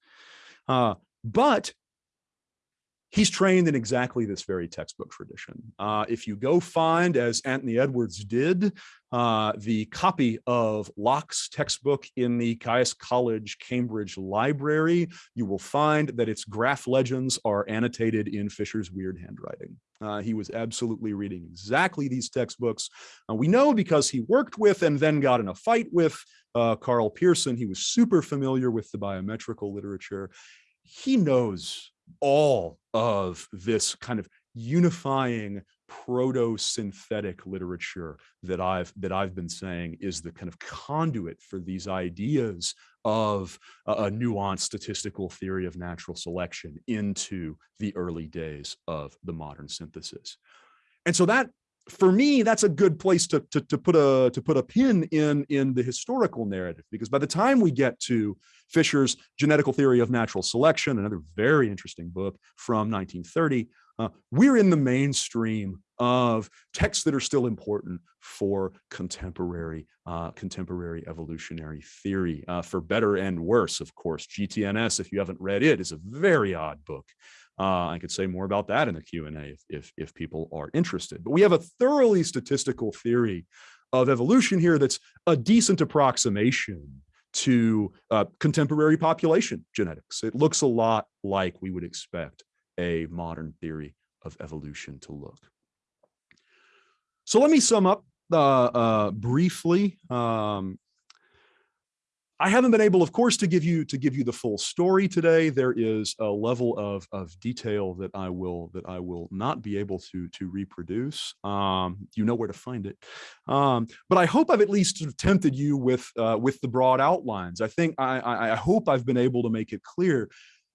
Uh, but he's trained in exactly this very textbook tradition. Uh, if you go find, as Anthony Edwards did, uh, the copy of Lock's textbook in the Caius College Cambridge Library, you will find that its graph legends are annotated in Fisher's weird handwriting. Uh, he was absolutely reading exactly these textbooks. Uh, we know because he worked with and then got in a fight with uh, Karl Pearson. He was super familiar with the biometrical literature. He knows all of this kind of unifying proto-synthetic literature that I've that I've been saying is the kind of conduit for these ideas of a, a nuanced statistical theory of natural selection into the early days of the modern synthesis. And so that for me, that's a good place to, to, to, put a to put a pin in in the historical narrative, because by the time we get to Fisher's Genetical Theory of Natural Selection, another very interesting book from 1930, uh, we're in the mainstream of texts that are still important for contemporary uh, contemporary evolutionary theory, uh, for better and worse, of course. GTNS, if you haven't read it, is a very odd book. Uh, I could say more about that in the Q&A if, if, if people are interested. But we have a thoroughly statistical theory of evolution here that's a decent approximation to uh, contemporary population genetics. It looks a lot like we would expect a modern theory of evolution to look. So let me sum up uh, uh, briefly. Um, I haven't been able, of course, to give you to give you the full story today. There is a level of of detail that I will that I will not be able to to reproduce. Um, you know where to find it, um, but I hope I've at least tempted you with uh, with the broad outlines. I think I, I I hope I've been able to make it clear.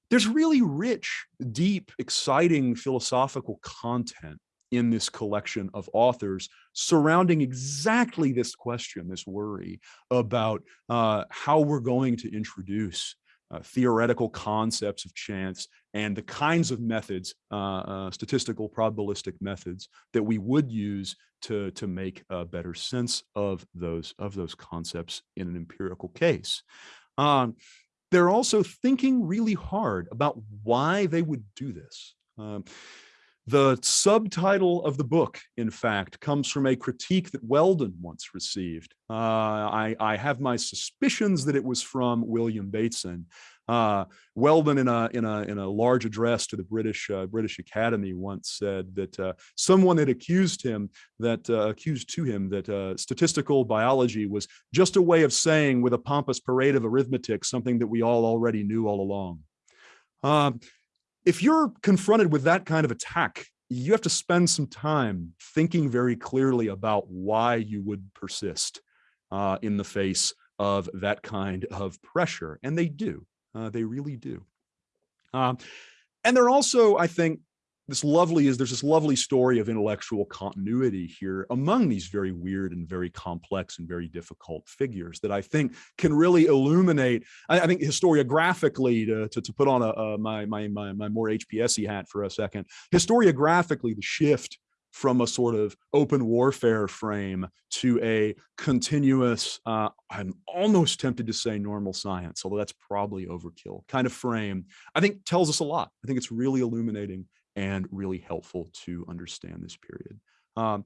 There's really rich, deep, exciting philosophical content in this collection of authors surrounding exactly this question, this worry about uh, how we're going to introduce uh, theoretical concepts of chance and the kinds of methods, uh, uh, statistical probabilistic methods that we would use to, to make a better sense of those, of those concepts in an empirical case. Um, they're also thinking really hard about why they would do this. Um, the subtitle of the book, in fact, comes from a critique that Weldon once received. Uh, I, I, have my suspicions that it was from William Bateson. Uh, Weldon, in a, in, a, in a large address to the British, uh, British Academy, once said that uh, someone had accused him, that uh, accused to him that uh, statistical biology was just a way of saying with a pompous parade of arithmetic something that we all already knew all along. Um, if you're confronted with that kind of attack, you have to spend some time thinking very clearly about why you would persist uh, in the face of that kind of pressure. And they do, uh, they really do. Um, and they're also, I think, this lovely is there's this lovely story of intellectual continuity here among these very weird and very complex and very difficult figures that I think can really illuminate, I, I think historiographically to, to, to put on a, a, my, my, my, my more HPSy hat for a second, historiographically the shift from a sort of open warfare frame to a continuous, uh, I'm almost tempted to say normal science, although that's probably overkill kind of frame, I think tells us a lot. I think it's really illuminating and really helpful to understand this period. Um,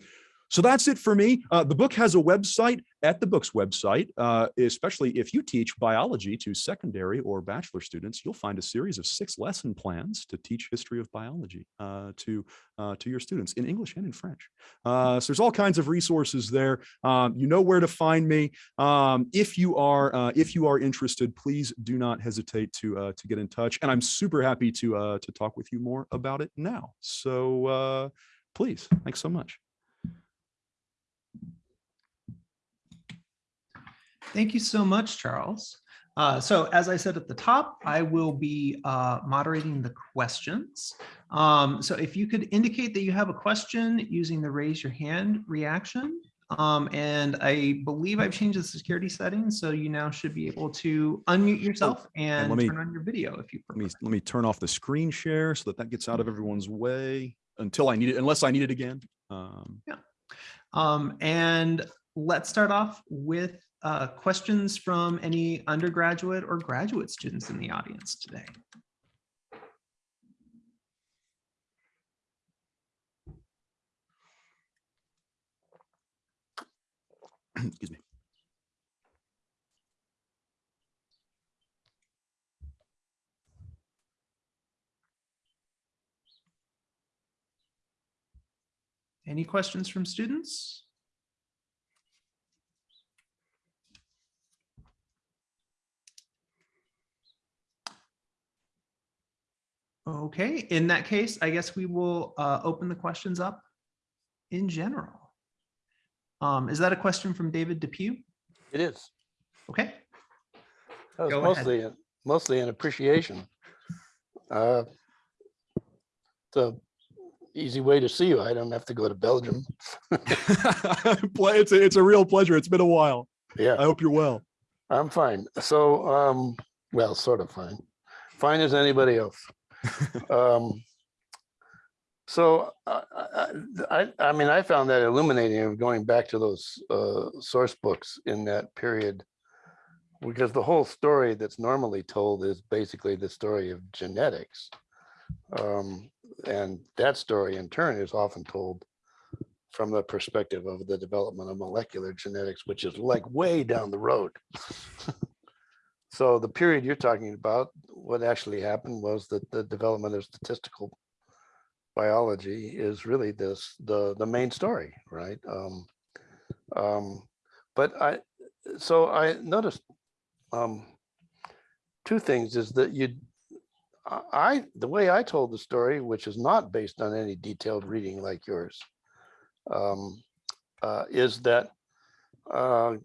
so that's it for me. Uh, the book has a website at the book's website, uh, especially if you teach biology to secondary or bachelor students, you'll find a series of six lesson plans to teach history of biology uh, to, uh, to your students in English and in French. Uh, so there's all kinds of resources there. Um, you know where to find me. Um, if you are uh, if you are interested, please do not hesitate to to get in touch. And I'm super happy to to talk with you more about it now. So please, thanks so much. Thank you so much, Charles. Uh, so as I said at the top, I will be uh, moderating the questions. Um, so if you could indicate that you have a question using the raise your hand reaction. Um, and I believe I've changed the security settings, so you now should be able to unmute yourself and, and me, turn on your video if you prefer. Let me, let me turn off the screen share so that that gets out of everyone's way until I need it, unless I need it again. Um, yeah. Um, and let's start off with uh, questions from any undergraduate or graduate students in the audience today? Excuse me. Any questions from students? Okay, in that case, I guess we will uh, open the questions up in general. Um, is that a question from David Depew? It is. Okay. That was Go mostly, a- mostly an appreciation. Uh, The easy way to see you. I don't have to go to Belgium. it's a, it's a real pleasure. It's been a while. Yeah. I hope you're well. I'm fine. So, um, well, sort of fine. Fine as anybody else. Um, So, I, I, I- mean, I found that illuminating of going back to those uh, source books in that period. Because the whole story that's normally told is basically the story of genetics. Um, And that story in turn is often told from the perspective of the development of molecular genetics, which is like way down the road. So the period you're talking about, what actually happened was that the development of statistical biology is really this, the, the main story, right? Um, um, But I, so I noticed um, two things is that you, I, the way I told the story, which is not based on any detailed reading like yours, um, uh, is that uh,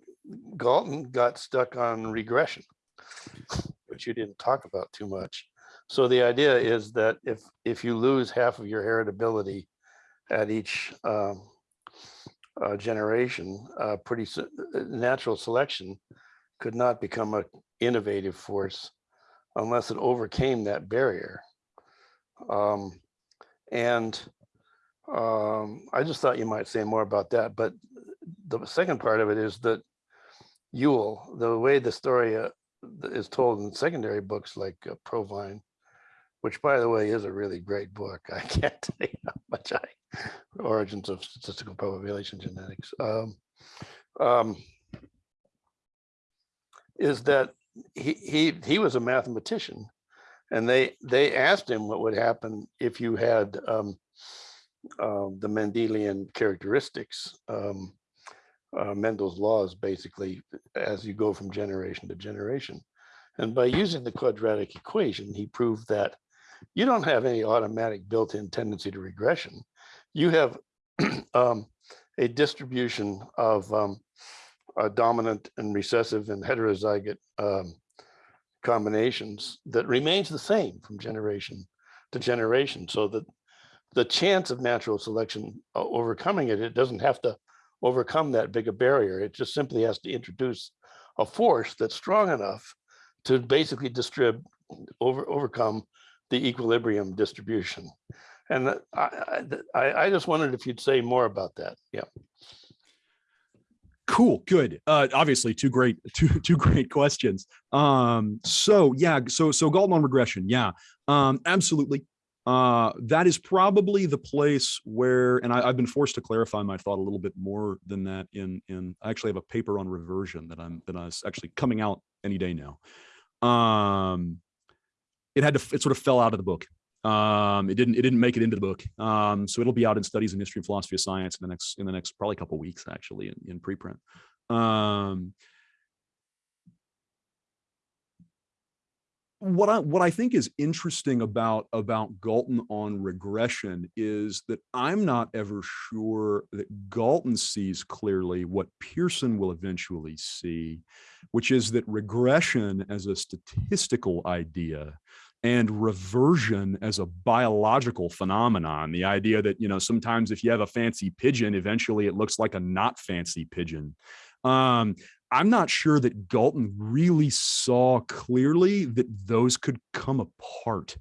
Galton got stuck on regression, which you didn't talk about too much. So the idea is that if if you lose half of your heritability at each um, uh, generation, uh, pretty natural selection could not become a innovative force unless it overcame that barrier. Um, and um, I just thought you might say more about that. But the second part of it is that Yule, the way the story uh, is told in secondary books like uh, Provine, which by the way is a really great book. I can't tell you how much I, Origins of Statistical Population Genetics. Um, um, is that he, he, he was a mathematician and they, they asked him what would happen if you had um, um, the Mendelian characteristics, um, uh, Mendel's laws, basically, as you go from generation to generation. And by using the quadratic equation, he proved that you don't have any automatic built-in tendency to regression. You have um, a distribution of um, uh, dominant and recessive and heterozygote um, combinations that remains the same from generation to generation. So that the chance of natural selection uh, overcoming it, it doesn't have to overcome that big a barrier. It just simply has to introduce a force that's strong enough to basically distribute over overcome the equilibrium distribution. And I, I, I- just wondered if you'd say more about that. Yeah. Cool, good. Uh, obviously, two great, two two great questions. Um, so yeah, so so on regression, yeah, um, absolutely. Uh, that is probably the place where, and I, I've been forced to clarify my thought a little bit more than that. In in, I actually have a paper on reversion that I'm that that is actually coming out any day now. Um, it had to, it sort of fell out of the book. Um, it didn't, it didn't make it into the book. Um, so it'll be out in studies in history and philosophy of science in the next, in the next probably couple weeks actually in, in preprint. Um, what I what I think is interesting about about Galton on regression is that I'm not ever sure that Galton sees clearly what Pearson will eventually see, which is that regression as a statistical idea and reversion as a biological phenomenon the idea that you know sometimes if you have a fancy pigeon eventually it looks like a not fancy pigeon. Um i'm not sure that galton really saw clearly that those could come apart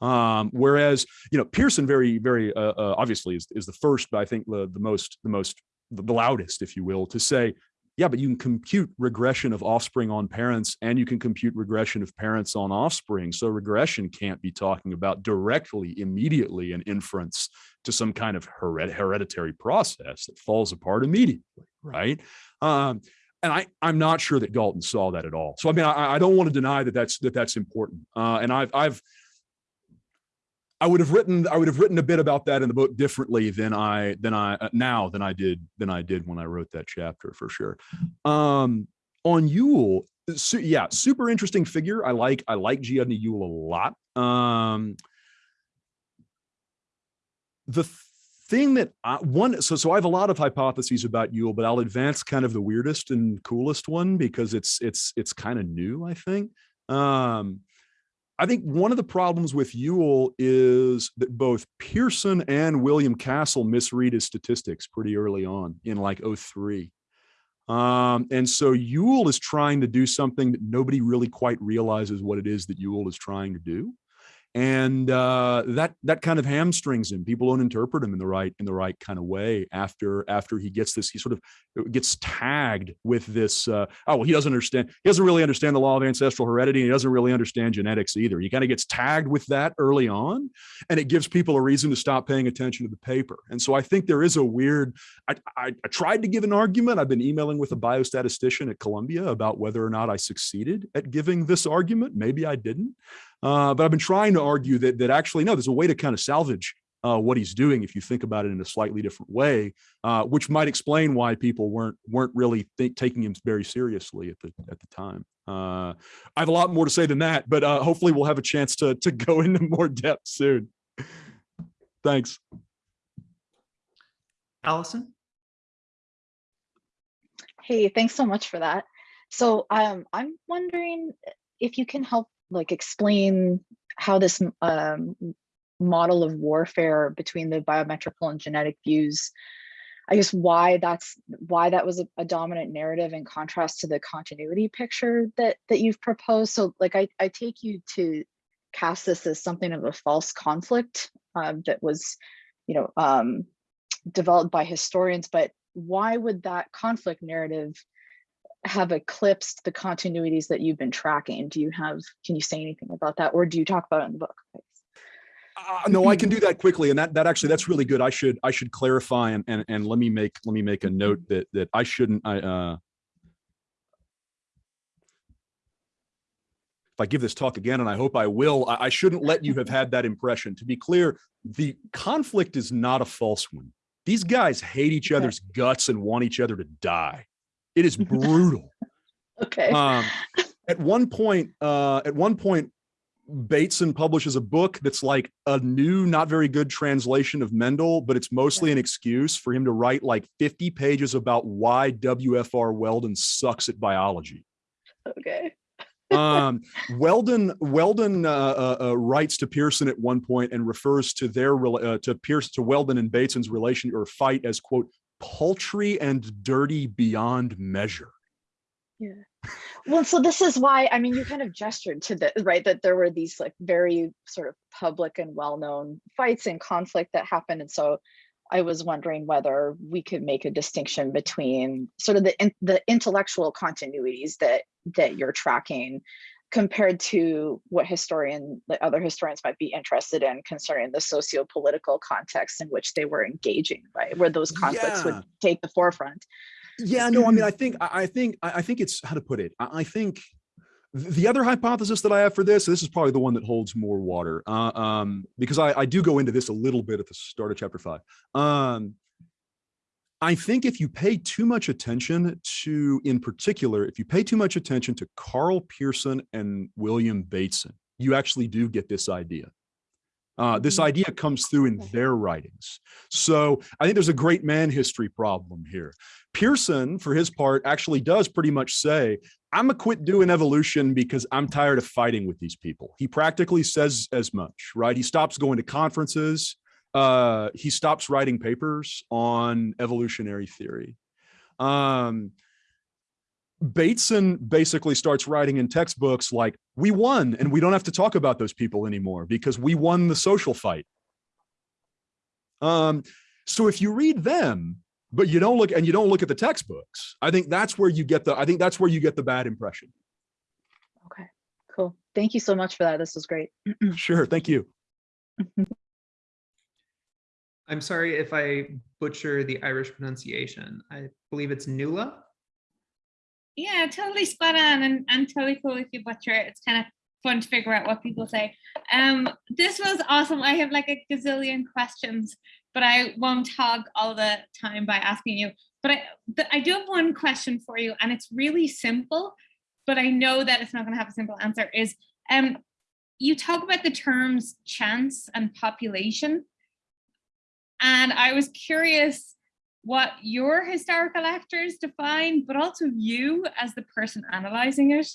um whereas you know pearson very very uh, uh, obviously is, is the first but i think the, the most the most the loudest if you will to say yeah, but you can compute regression of offspring on parents and you can compute regression of parents on offspring. So regression can't be talking about directly, immediately an inference to some kind of hered hereditary process that falls apart immediately, right? Um, and I, I'm not sure that Galton saw that at all. So I mean, I, I don't want to deny that that's that that's important. Uh, and I've I've I would have written I would have written a bit about that in the book differently than I than I uh, now than I did than I did when I wrote that chapter for sure. Um, on Yule, yeah, super interesting figure. I like I like G. Udny Yule a lot. Um, the thing that I, one so so I have a lot of hypotheses about Yule, but I'll advance kind of the weirdest and coolest one because it's it's it's kind of new. I think. Um, I think one of the problems with Yule is that both Pearson and William Castle misread his statistics pretty early on in like 03. Um, and so Yule is trying to do something that nobody really quite realizes what it is that Yule is trying to do. And uh, that that kind of hamstrings him. People don't interpret him in the right in the right kind of way after after he gets this. He sort of gets tagged with this. Uh, oh well, he doesn't understand. He doesn't really understand the law of ancestral heredity. And he doesn't really understand genetics either. He kind of gets tagged with that early on, and it gives people a reason to stop paying attention to the paper. And so I think there is a weird. I, I, I tried to give an argument. I've been emailing with a biostatistician at Columbia about whether or not I succeeded at giving this argument. Maybe I didn't. Uh, but I've been trying to argue that that actually no, there's a way to kind of salvage uh, what he's doing if you think about it in a slightly different way, uh, which might explain why people weren't weren't really think, taking him very seriously at the at the time. Uh, I have a lot more to say than that, but uh, hopefully we'll have a chance to to go into more depth soon. Thanks. Allison? Hey, thanks so much for that. So um, I'm wondering if you can help like explain how this um, model of warfare between the biometrical and genetic views, I guess why that's why that was a, a dominant narrative in contrast to the continuity picture that that you've proposed. So like I, I take you to cast this as something of a false conflict um, that was, you know, um, developed by historians, but why would that conflict narrative have eclipsed the continuities that you've been tracking? Do you have, can you say anything about that? Or do you talk about it in the book? Uh, no, I can do that quickly, and that that actually that's really good. I should I should clarify and and and let me make let me make a note that that I shouldn't I uh if I give this talk again, and I hope I will, I, I shouldn't let you have had that impression. To be clear, the conflict is not a false one. These guys hate each other's guts and want each other to die. It is brutal. Okay. um, at one point, uh, at one point, Bateson publishes a book that's like a new, not very good translation of Mendel, but it's mostly an excuse for him to write like 50 pages about why WFR Weldon sucks at biology. okay. Um, Weldon Weldon uh, uh, uh, writes to Pearson at one point and refers to their uh, to Pierce to Weldon and Bateson's relation or fight as quote paltry and dirty beyond measure. Yeah. Well, so this is why, I mean, you kind of gestured to the, right, that there were these like very sort of public and well-known fights and conflict that happened. And so I was wondering whether we could make a distinction between sort of the, the intellectual continuities that, that you're tracking compared to what historian, the other historians might be interested in concerning the socio-political context in which they were engaging, right? Where those conflicts Yeah. would take the forefront. Yeah, no, I mean, I think, I think, I think it's how to put it. I I think the other hypothesis that I have for this, this is probably the one that holds more water, uh, um, because I, I do go into this a little bit at the start of chapter five. Um, I think if you pay too much attention to, in particular, if you pay too much attention to Karl Pearson and William Bateson, you actually do get this idea. Uh, this Mhm. idea comes through in their writings. So I think there's a great man history problem here. Pearson, for his part, actually does pretty much say, I'm gonna quit doing evolution because I'm tired of fighting with these people. He practically says as much, right? He stops going to conferences. Uh, he stops writing papers on evolutionary theory. Um, Bateson basically starts writing in textbooks like, we won and we don't have to talk about those people anymore because we won the social fight. Um, so if you read them, but you don't look and you don't look at the textbooks, I think that's where you get the, I think that's where you get the bad impression. Okay, cool. Thank you so much for that. This was great. Sure. Thank you. I'm sorry if I butcher the Irish pronunciation. I believe it's Nuala. Yeah, totally spot on and, and totally cool if you butcher it. It's kind of fun to figure out what people say. Um, this was awesome. I have like a gazillion questions, but I won't hog all the time by asking you. But I, but I do have one question for you, and it's really simple, but I know that it's not going to have a simple answer. Is um, you talk about the terms chance and population, and I was curious what your historical actors define, but also you as the person analyzing it.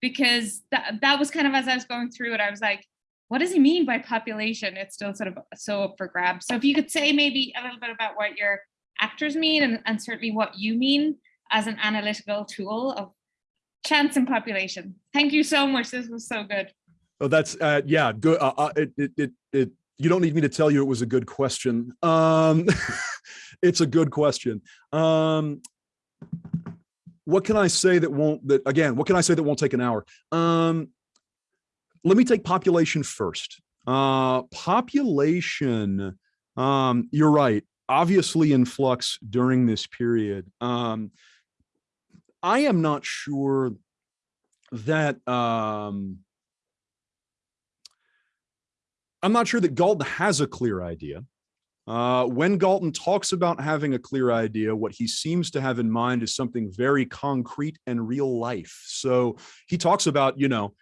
Because that, that was kind of as I was going through it, I was like, what does he mean by population? It's still sort of so up for grabs. So if you could say maybe a little bit about what your actors mean and, and certainly what you mean as an analytical tool of chance and population. Thank you so much. This was so good. Oh, that's, uh, yeah, good. Uh, uh, it, it, it, it, you don't need me to tell you it was a good question. Um, it's a good question. Um, what can I say that won't, that again, what can I say that won't take an hour? Um, let me take population first. Uh, population, um, you're right, obviously in flux during this period. Um, I am not sure that, um, I'm not sure that Galton has a clear idea. Uh, when Galton talks about having a clear idea, what he seems to have in mind is something very concrete and real life. So he talks about, you know,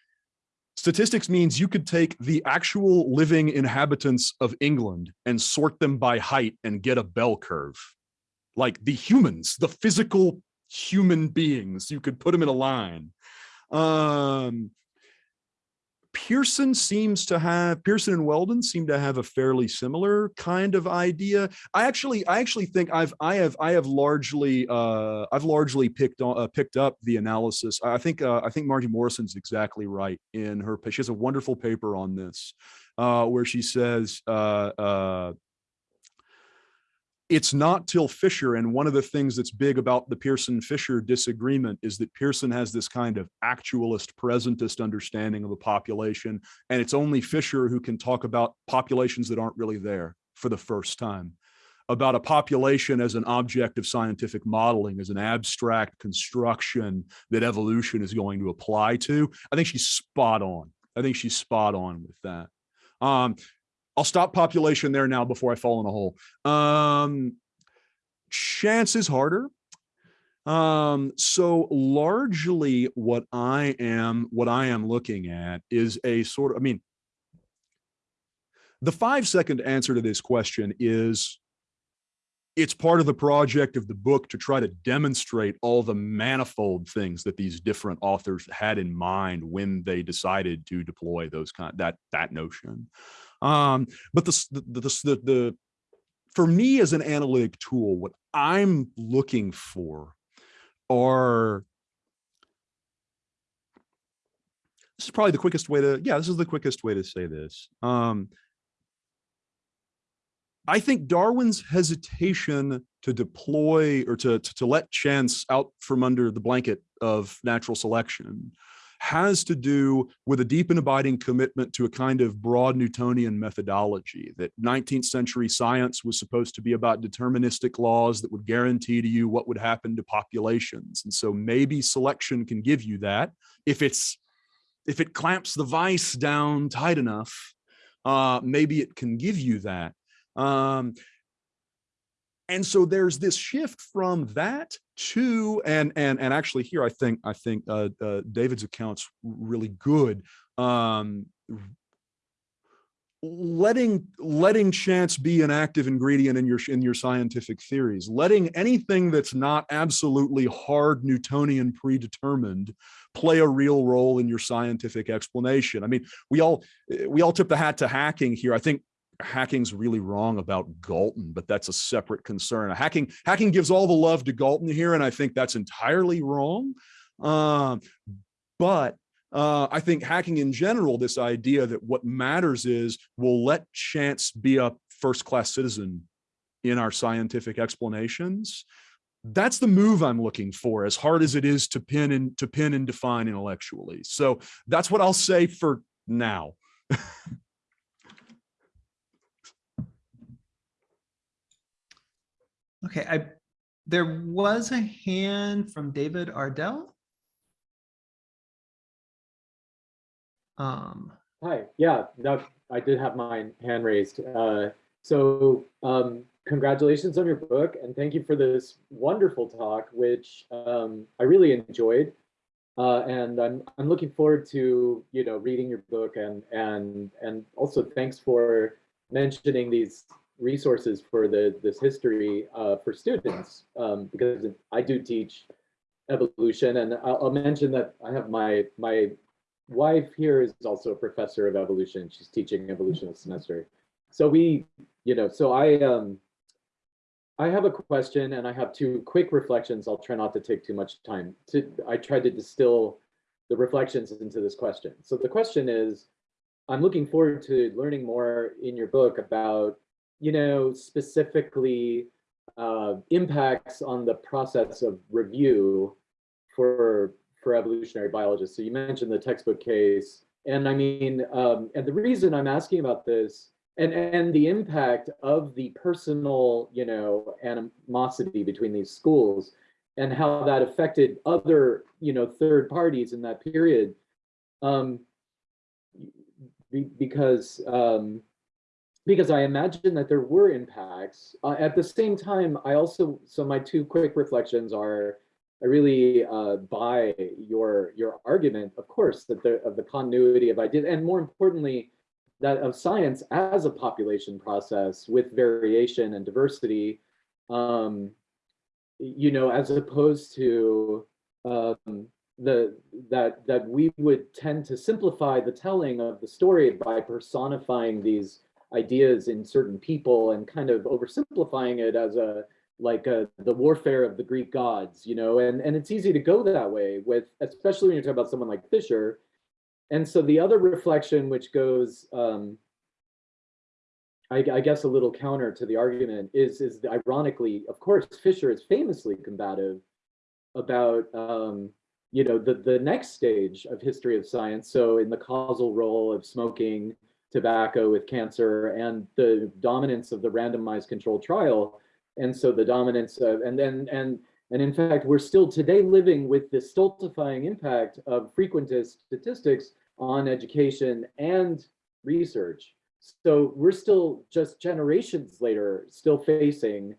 statistics means you could take the actual living inhabitants of England and sort them by height and get a bell curve. Like the humans, the physical human beings, you could put them in a line. Um, Pearson seems to have Pearson and Weldon seem to have a fairly similar kind of idea. I actually I actually think I've I have I have largely uh I've largely picked on uh, picked up the analysis. I think uh, I think Margie Morrison's exactly right in her she has a wonderful paper on this uh where she says uh uh it's not till Fisher, and one of the things that's big about the Pearson-Fisher disagreement is that Pearson has this kind of actualist, presentist understanding of a population, and it's only Fisher who can talk about populations that aren't really there for the first time, about a population as an object of scientific modeling, as an abstract construction that evolution is going to apply to. I think she's spot on. I think she's spot on with that. Um, I'll stop population there now before I fall in a hole. Um, chance is harder. Um, so largely what I am, what I am looking at is a sort of, I mean, the five second answer to this question is it's part of the project of the book to try to demonstrate all the manifold things that these different authors had in mind when they decided to deploy those kind that that notion. Um, but the, the, the, the, for me as an analytic tool, what I'm looking for are, this is probably the quickest way to, yeah, this is the quickest way to say this. Um, I think Darwin's hesitation to deploy or to, to, to let chance out from under the blanket of natural selection has to do with a deep and abiding commitment to a kind of broad Newtonian methodology that 19th century science was supposed to be about deterministic laws that would guarantee to you what would happen to populations. And so maybe selection can give you that if it's if it clamps the vice down tight enough, uh, maybe it can give you that. Um, and so there's this shift from that to and and and actually here I think I think uh, uh, David's account's really good. Um, letting letting chance be an active ingredient in your in your scientific theories letting anything that's not absolutely hard newtonian predetermined play a real role in your scientific explanation i mean we all we all tip the hat to hacking here i think hacking's really wrong about Galton, but that's a separate concern. Hacking hacking gives all the love to Galton here, and I think that's entirely wrong. Um, but uh, I think hacking in general, this idea that what matters is we'll let chance be a first-class citizen in our scientific explanations. That's the move I'm looking for, as hard as it is to pin and to pin and define intellectually. So that's what I'll say for now. Okay, I there was a hand from David Ardell. Um, Hi, yeah, that, I did have my hand raised. Uh, so um, congratulations on your book and thank you for this wonderful talk, which um, I really enjoyed. Uh, and I'm, I'm looking forward to, you know, reading your book and, and, and also thanks for mentioning these resources for the this history uh, for students um, because I do teach evolution and I'll, I'll, mention that I have my my wife here is also a professor of evolution. She's teaching evolution this semester. So we, you know, so I um I have a question and I have two quick reflections. I'll try not to take too much time. To I tried to distill the reflections into this question. So the question is, I'm looking forward to learning more in your book about you know, specifically uh, impacts on the process of review for for evolutionary biologists. So you mentioned the textbook case, and I mean, um, and the reason I'm asking about this, and and the impact of the personal, you know, animosity between these schools, and how that affected other, you know, third parties in that period, um, be, because um, because I imagine that there were impacts. Uh, at the same time, I also, so my two quick reflections are, I really uh, buy your your argument, of course, that the of the continuity of ideas, and more importantly, that of science as a population process with variation and diversity, um, you know, as opposed to um, the that that we would tend to simplify the telling of the story by personifying these ideas in certain people and kind of oversimplifying it as a like a, the warfare of the Greek gods, you know, and, and it's easy to go that way with, especially when you're talking about someone like Fisher. And so the other reflection, which goes, um, I, I guess a little counter to the argument is, is ironically, of course, Fisher is famously combative about, um, you know, the, the next stage of history of science. So in the causal role of smoking, tobacco with cancer and the dominance of the randomized controlled trial. And so the dominance of, and then, and, and in fact, we're still today living with the stultifying impact of frequentist statistics on education and research. So we're still just generations later, still facing,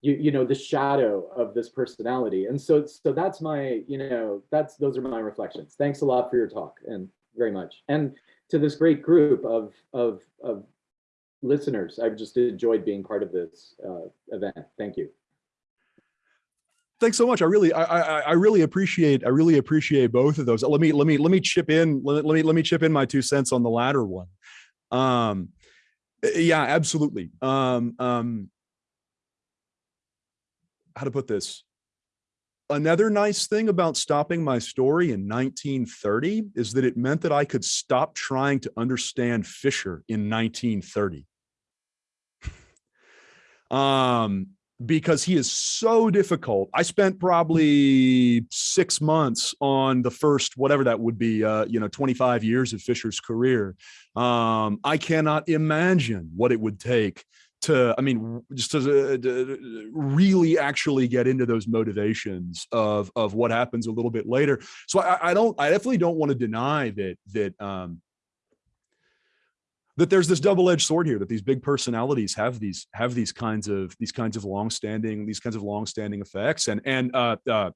you, you know, the shadow of this personality. And so, so that's my, you know, that's, those are my reflections. Thanks a lot for your talk and very much. And to this great group of, of, of listeners. I've just enjoyed being part of this uh, event. Thank you. Thanks so much. I really, I, I, I really appreciate, I really appreciate both of those. Let me, let me, let me chip in. Let, let me, let me chip in my two cents on the latter one. Um, yeah, absolutely. Um, um, how to put this? Another nice thing about stopping my story in 1930 is that it meant that I could stop trying to understand Fisher in 1930. um, because he is so difficult. I spent probably six months on the first, whatever that would be, uh, you know, 25 years of Fisher's career. Um, I cannot imagine what it would take to, I mean, just to, uh, to, really actually get into those motivations of, of what happens a little bit later. So I, I don't, I definitely don't want to deny that, that, um, that there's this double-edged sword here that these big personalities have these have these kinds of these kinds of long-standing these kinds of long-standing effects and and uh, uh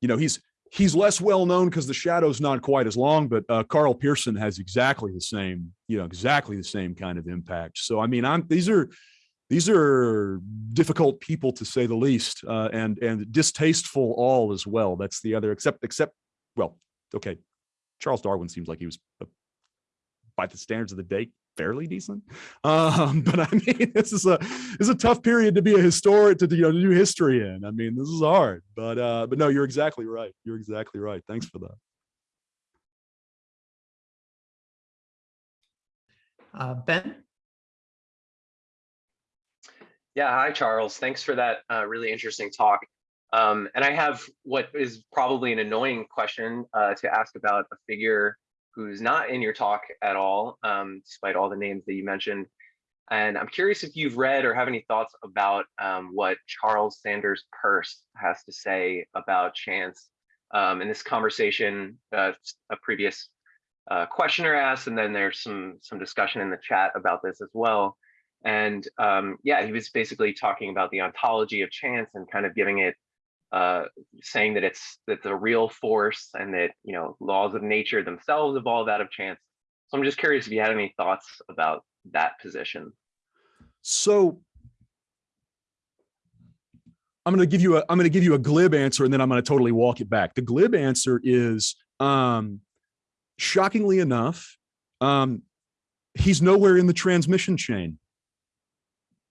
you know he's he's less well known because the shadow's not quite as long but uh Karl Pearson has exactly the same you know exactly the same kind of impact. So i mean i'm these are these are difficult people to say the least uh and and distasteful all as well. That's the other except except well okay charles darwin seems like he was a by the standards of the day fairly decent. Um but i mean this is a this is a tough period to be a historian to you know to do history in. I mean this is hard but uh but no you're exactly right. You're exactly right. Thanks for that. Uh ben? Yeah hi charles. Thanks for that uh, really interesting talk. Um and i have what is probably an annoying question uh to ask about a figure who's not in your talk at all, um, despite all the names that you mentioned. And I'm curious if you've read or have any thoughts about um, what Charles Sanders Peirce has to say about chance. Um, in this conversation, uh, a previous uh, questioner asked, and then there's some some discussion in the chat about this as well. And um, yeah, he was basically talking about the ontology of chance and kind of giving it uh, saying that it's that the real force and that you know laws of nature themselves evolve out of chance. So I'm just curious if you had any thoughts about that position. So I'm going to give you a I'm going to give you a glib answer and then I'm going to totally walk it back. The glib answer is um, shockingly enough, um, he's nowhere in the transmission chain.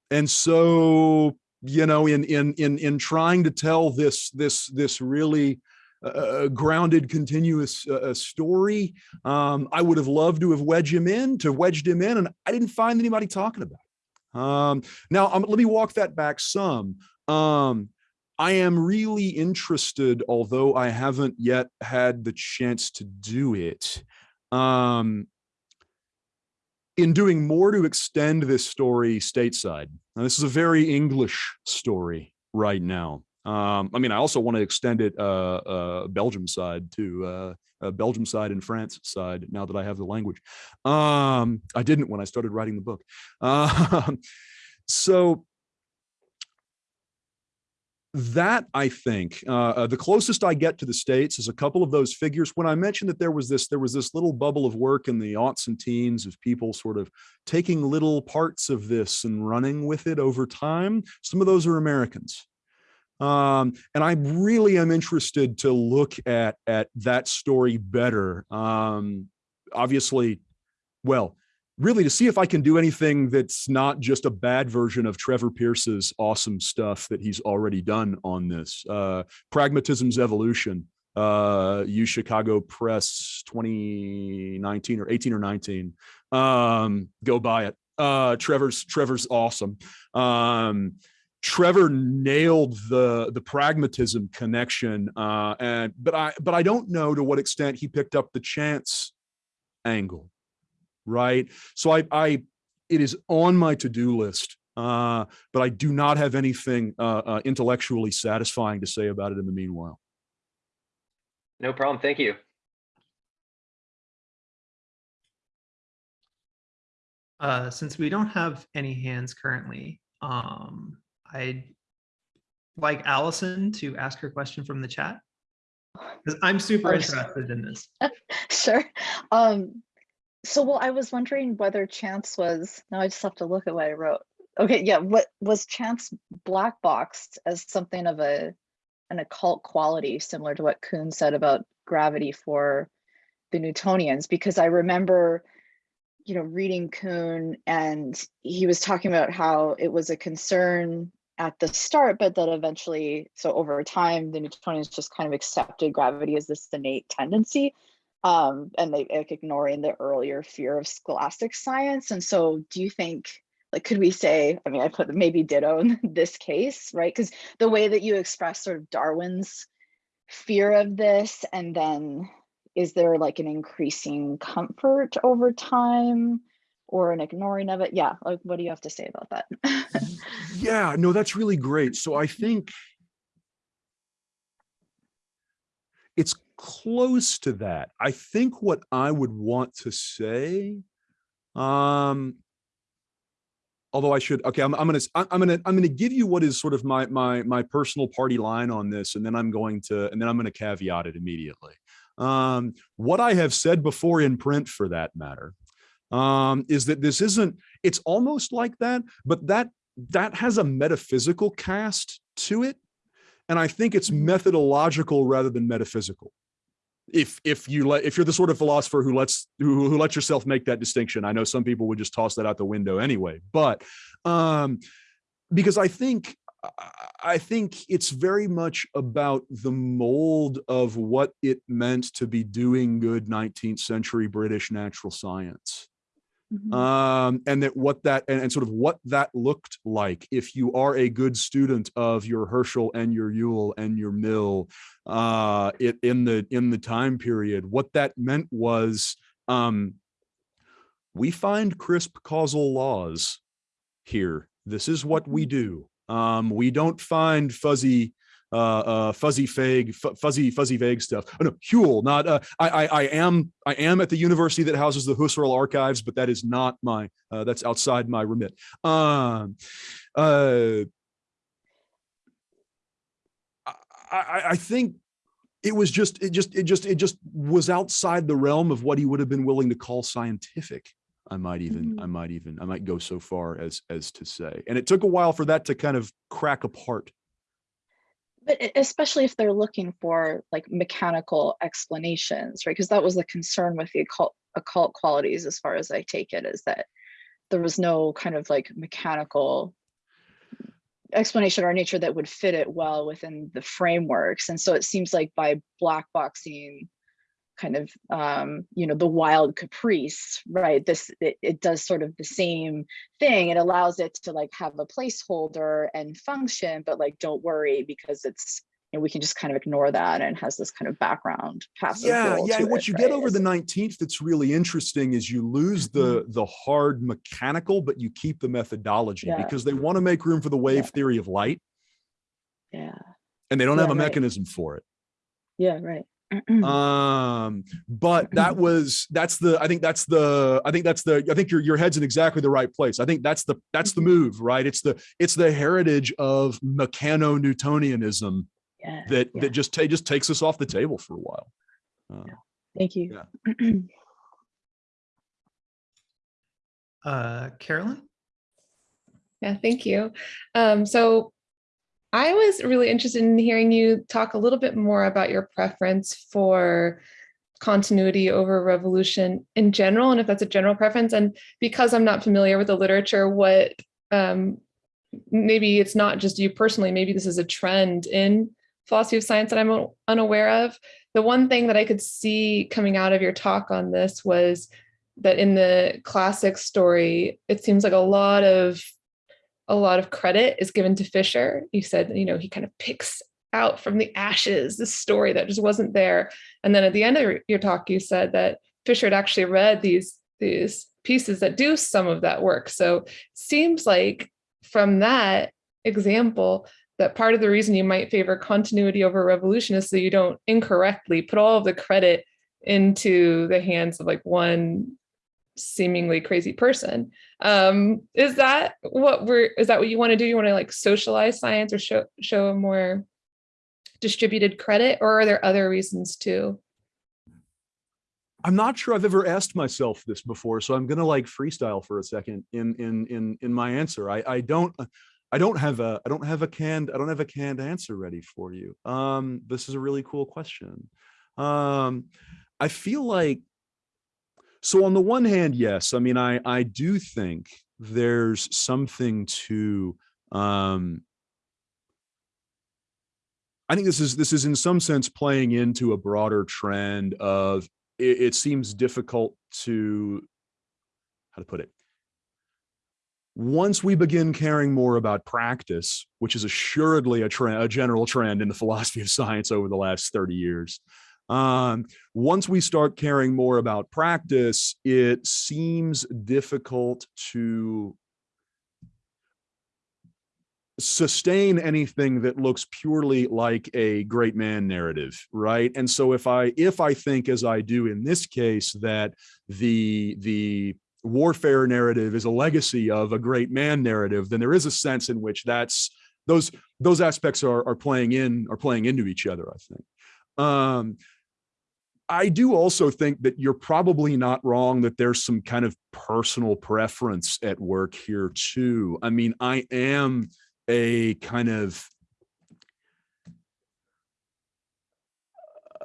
And so you know, in in in in trying to tell this this this really uh, uh grounded, continuous uh, uh, story. Um, I would have loved to have wedged him in, to wedged him in, and I didn't find anybody talking about it. Um, now, um, let me walk that back some. Um, I am really interested, although I haven't yet had the chance to do it, um, in doing more to extend this story stateside. Now, this is a very English story right now. Um, I mean, I also want to extend it uh, uh, Belgium side to uh, uh, Belgium side and France side. Now that I have the language, um, I didn't when I started writing the book. Um, so that I think uh, uh, the closest I get to the states is a couple of those figures. When I mentioned that there was this, there was this little bubble of work in the aughts and teens of people sort of taking little parts of this and running with it over time. Some of those are Americans. Um, and I really am interested to look at at that story better. Um, obviously, well, really to see if I can do anything that's not just a bad version of Trevor Pearce's awesome stuff that he's already done on this. Uh, Pragmatism's Evolution, uh, U Chicago Press 2019 or 18 or 19. Um, go buy it. Uh, Trevor's Trevor's awesome. Um, Trevor nailed the the pragmatism connection, uh, and but I but I don't know to what extent he picked up the chance angle right? So I, I it is on my to-do list, uh, but I do not have anything uh, uh, intellectually satisfying to say about it in the meanwhile. No problem. Thank you. Uh, since we don't have any hands currently, um, I'd like Allison to ask her question from the chat. Because I'm super Oh, interested in this. Sure. Um, so well, I was wondering whether Chance was, now I just have to look at what I wrote. Okay, yeah, what was Chance black boxed as something of a an occult quality, similar to what Kuhn said about gravity for the Newtonians? Because I remember, you know, reading Kuhn and he was talking about how it was a concern at the start, but that eventually, so over time, the Newtonians just kind of accepted gravity as this innate tendency um, and they like ignoring the earlier fear of scholastic science. And so do you think, like, could we say, I mean, I put maybe ditto in this case, right? Because the way that you express sort of Darwin's fear of this, and then is there like an increasing comfort over time or an ignoring of it? Yeah, like, what do you have to say about that? Yeah, no, that's really great. So I think it's close to that. I think what I would want to say, um, although I should, okay, I'm, I'm gonna, I'm I'm gonna, I'm gonna give you what is sort of my, my, my personal party line on this, and then I'm going to, and then I'm gonna caveat it immediately. Um, what I have said before in print for that matter, um, is that this isn't, it's almost like that, but that, that has a metaphysical cast to it. And I think it's methodological rather than metaphysical if if you let if you're the sort of philosopher who lets who, who lets yourself make that distinction i know some people would just toss that out the window anyway but um because i think i think it's very much about the mold of what it meant to be doing good 19th century british natural science Mhm. um, and that what that and, and sort of what that looked like if you are a good student of your Herschel and your Whewell and your Mill uh, it, in the in the time period, what that meant was um, we find crisp causal laws here. This is what we do. Um, we don't find fuzzy uh, uh, fuzzy vague, fuzzy, fuzzy vague stuff. Oh, no, Whewell, not, uh, I, I, I am, I am at the university that houses the Husserl archives, but that is not my, uh, that's outside my remit. Um, uh, I, I think it was just, it just, it just, it just was outside the realm of what he would have been willing to call scientific. I might even, I might even, I might go so far as, as to say, and it took a while for that to kind of crack apart. But especially if they're looking for like mechanical explanations, right? Because that was the concern with the occult, occult qualities, as far as I take it, is that there was no kind of like mechanical explanation or nature that would fit it well within the frameworks. And so it seems like by black boxing kind of um you know the wild caprice right this it, it does sort of the same thing it allows it to like have a placeholder and function but like don't worry because it's you know we can just kind of ignore that and has this kind of background passive yeah yeah and what it, you right? get over the 19th that's really interesting is you lose the the hard mechanical but you keep the methodology Yeah. because they want to make room for the wave Yeah. theory of light yeah and they don't have Yeah, a right. mechanism for it. Yeah, right. Um but that was that's the i think that's the i think that's the i think your your head's in exactly the right place i think that's the that's the Mhm. move right it's the it's the heritage of mechano newtonianism Yeah. that yeah. that just ta- just takes us off the table for a while Uh, Thank you. Uh, Carolyn? Yeah, thank you. Um, so I was really interested in hearing you talk a little bit more about your preference for continuity over revolution in general, and if that's a general preference. And because I'm not familiar with the literature, what um, maybe it's not just you personally, maybe this is a trend in philosophy of science that I'm unaware of. The one thing that I could see coming out of your talk on this was that in the classic story, it seems like a lot of a lot of credit is given to Fisher. You said, you know, he kind of picks out from the ashes this story that just wasn't there. And then at the end of your- your talk, you said that Fisher had actually read these these pieces that do some of that work. So seems like from that example that part of the reason you might favor continuity over revolution is so you don't incorrectly put all of the credit into the hands of like one seemingly crazy person. Um is that what we're is that what you want to do? You want to like socialize science or show show a more distributed credit or are there other reasons too? I'm not sure i've ever asked myself this before so i'm gonna like freestyle for a second in in in in my answer. I i don't i don't have a i don't have a canned i don't have a canned answer ready for you. Um this is a really cool question. Um i feel like so on the one hand yes i mean i i do think there's something to um I think this is this is in some sense playing into a broader trend of it, it seems difficult to how to put it. Once we begin caring more about practice, which is assuredly a trend, a general trend in the philosophy of science over the last 30 years, um, once we start caring more about practice, it seems difficult to sustain anything that looks purely like a great man narrative right? And so if i if i think as i do in this case that the the warfare narrative is a legacy of a great man narrative then there is a sense in which that's those those aspects are are playing in are playing into each other i think. Um I do also think that you're probably not wrong that there's some kind of personal preference at work here too. I mean, I am a kind of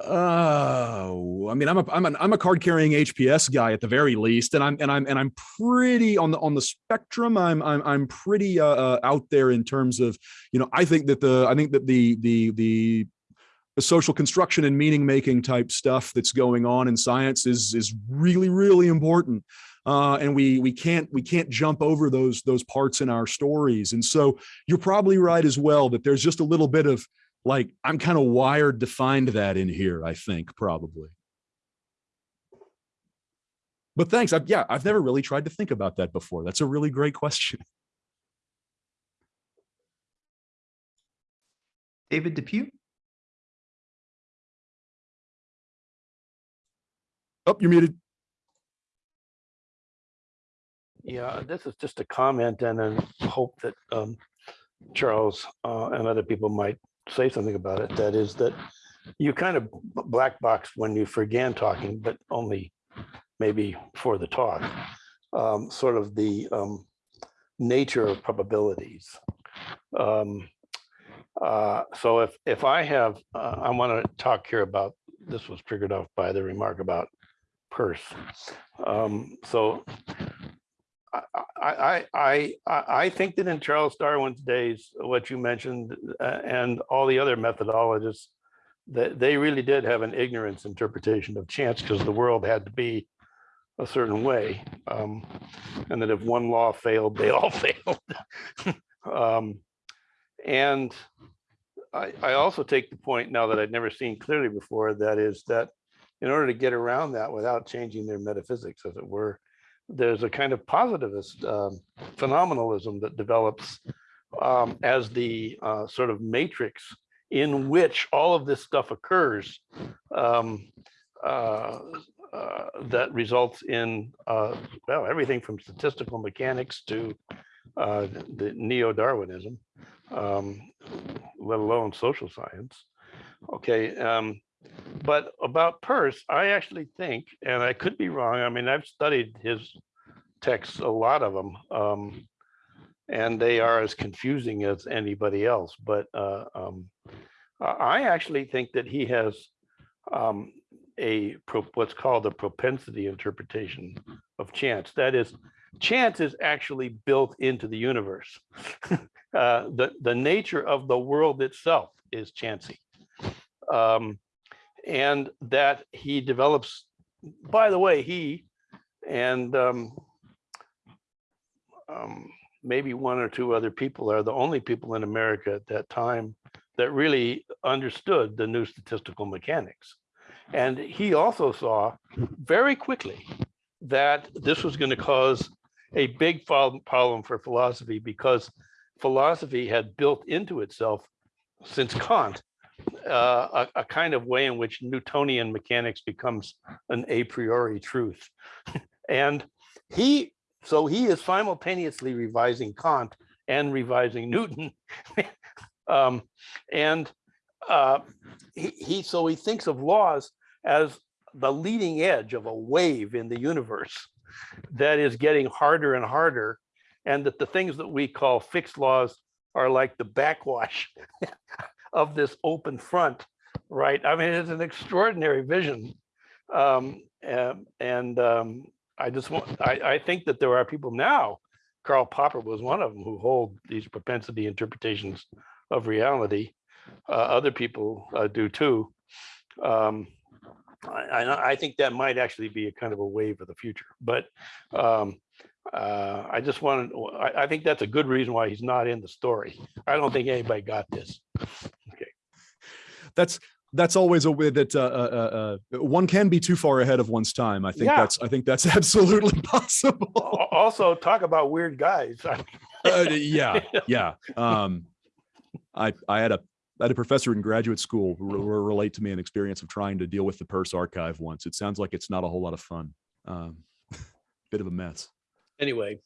oh i mean i'm a i'm an i'm a card carrying hps guy at the very least and i'm and i'm and i'm pretty on the on the spectrum i'm i'm, I'm pretty uh, uh out there in terms of you know i think that the i think that the the the the social construction and meaning making type stuff that's going on in science is is really really important. Uh, and we we can't we can't jump over those those parts in our stories. And so you're probably right as well that there's just a little bit of like i'm kind of wired to find that in here i think probably. But thanks. I've, yeah i've never really tried to think about that before. That's a really great question. David Depew? Oh you're muted Yeah, this is just a comment and then hope that um, Charles uh, and other people might say something about it. That is that you kind of black box when you began talking, but only maybe for the talk, um, sort of the um, nature of probabilities. Um, uh, So if, if I have, uh, I want to talk here about, this was triggered off by the remark about Peirce. Um, So I, I, I, I, think that in Charles Darwin's days, what you mentioned uh, and all the other methodologists, that they really did have an ignorance interpretation of chance because the world had to be a certain way. um, And that if one law failed, they all failed. Um, And I, I also take the point now that I'd never seen clearly before, that is that in order to get around that without changing their metaphysics, as it were, there's a kind of positivist um, phenomenalism that develops um, as the uh, sort of matrix in which all of this stuff occurs um, uh, uh, that results in, uh, well, everything from statistical mechanics to uh, the neo-Darwinism, um, let alone social science. Okay, um, but about Peirce, I actually think, and I could be wrong, I mean, I've studied his texts, a lot of them, um, and they are as confusing as anybody else, but uh, um, I actually think that he has um, a what's called a propensity interpretation of chance. That is, chance is actually built into the universe. uh, the the nature of the world itself is chancy, um, and that he develops. By the way, he and um, um, maybe one or two other people are the only people in America at that time that really understood the new statistical mechanics. And he also saw very quickly that this was going to cause a big problem for philosophy because philosophy had built into itself since Kant uh, a, a kind of way in which Newtonian mechanics becomes an a priori truth. and he, so he is simultaneously revising Kant and revising Newton. um, and uh, he, he, so he thinks of laws as the leading edge of a wave in the universe that is getting harder and harder. And that the things that we call fixed laws are like the backwash of this open front, right? I mean, it's an extraordinary vision. Um, and and um, I just want, I, I think that there are people now, Karl Popper was one of them who hold these propensity interpretations of reality. Uh, other people uh, do too. Um, I, I, think that might actually be a kind of a wave of the future, but um, uh, I just wanted, I, I think that's a good reason why he's not in the story. I don't think anybody got this. That's that's always a way that uh, uh, uh, one can be too far ahead of one's time. I think Yeah. that's I think that's absolutely possible. Also, talk about weird guys. Uh, yeah, yeah. Um, I I had a I had a professor in graduate school who re- re- relate to me an experience of trying to deal with the Peirce archive once. It sounds like it's not a whole lot of fun. Um, bit of a mess. Anyway,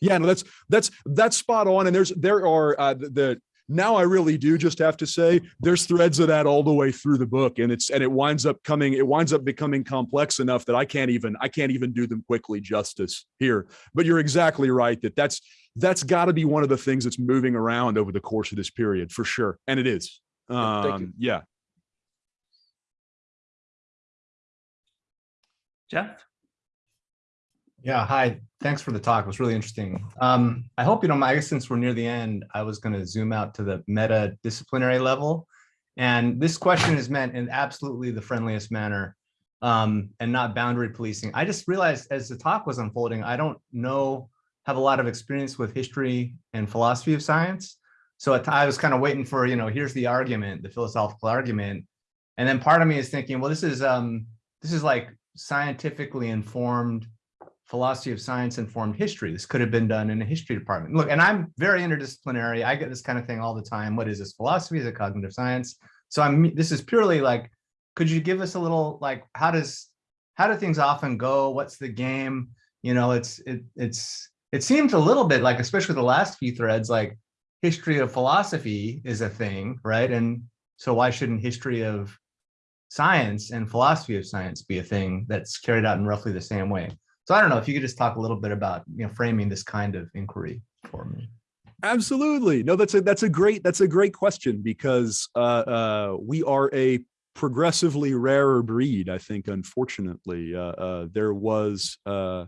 Yeah, no, that's that's that's spot on. And there's there are uh, the, the now I really do just have to say there's threads of that all the way through the book, and it's and it winds up coming it winds up becoming complex enough that I can't even I can't even do them quickly justice here. But you're exactly right that that's that's got to be one of the things that's moving around over the course of this period for sure, and it is. Yeah. Um, yeah. Jeff? Yeah, hi. Thanks for the talk. It was really interesting. Um, I hope you don't mind, since we're near the end, I was going to zoom out to the meta disciplinary level. And this question is meant in absolutely the friendliest manner um, and not boundary policing. I just realized as the talk was unfolding, I don't know, have a lot of experience with history and philosophy of science. So I was kind of waiting for, you know, here's the argument, the philosophical argument. And then part of me is thinking, well, this is um, this is like scientifically informed philosophy of science informed history. This could have been done in a history department. Look, and I'm very interdisciplinary. I get this kind of thing all the time. What is this philosophy? Is it cognitive science? So I'm this is purely like, could you give us a little like how does how do things often go? What's the game? You know, it's it it's it seems a little bit like, especially the last few threads, like history of philosophy is a thing, right? And so why shouldn't history of science and philosophy of science be a thing that's carried out in roughly the same way? So I don't know if you could just talk a little bit about, you know, framing this kind of inquiry for me. Absolutely. No, that's a that's a great that's a great question because uh, uh, we are a progressively rarer breed. I think, unfortunately, uh, uh, there was uh,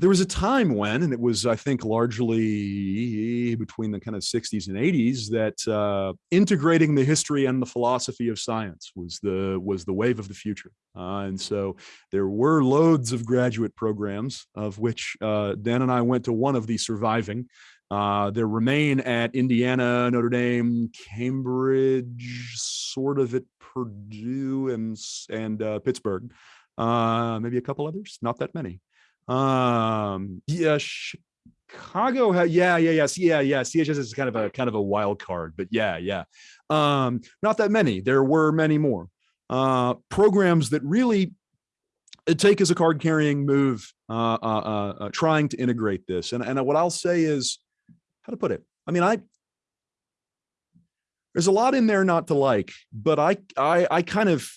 there was a time when, and it was I think largely between the kind of 60s and 80s, that uh, integrating the history and the philosophy of science was the was the wave of the future. Uh, and so there were loads of graduate programs, of which uh, Dan and I went to one of the surviving. Uh, there remain at Indiana, Notre Dame, Cambridge, sort of at Purdue and and uh, Pittsburgh. Uh, maybe a couple others, not that many. Um, yeah, Chicago, yeah, yeah, yes, yeah, yeah. CHS is kind of a kind of a wild card, but yeah, yeah. Um, not that many. There were many more uh, programs that really uh, take as a card carrying move, uh, uh, uh, uh, trying to integrate this. And and what I'll say is, how to put it. I mean, I there's a lot in there not to like, but I I I kind of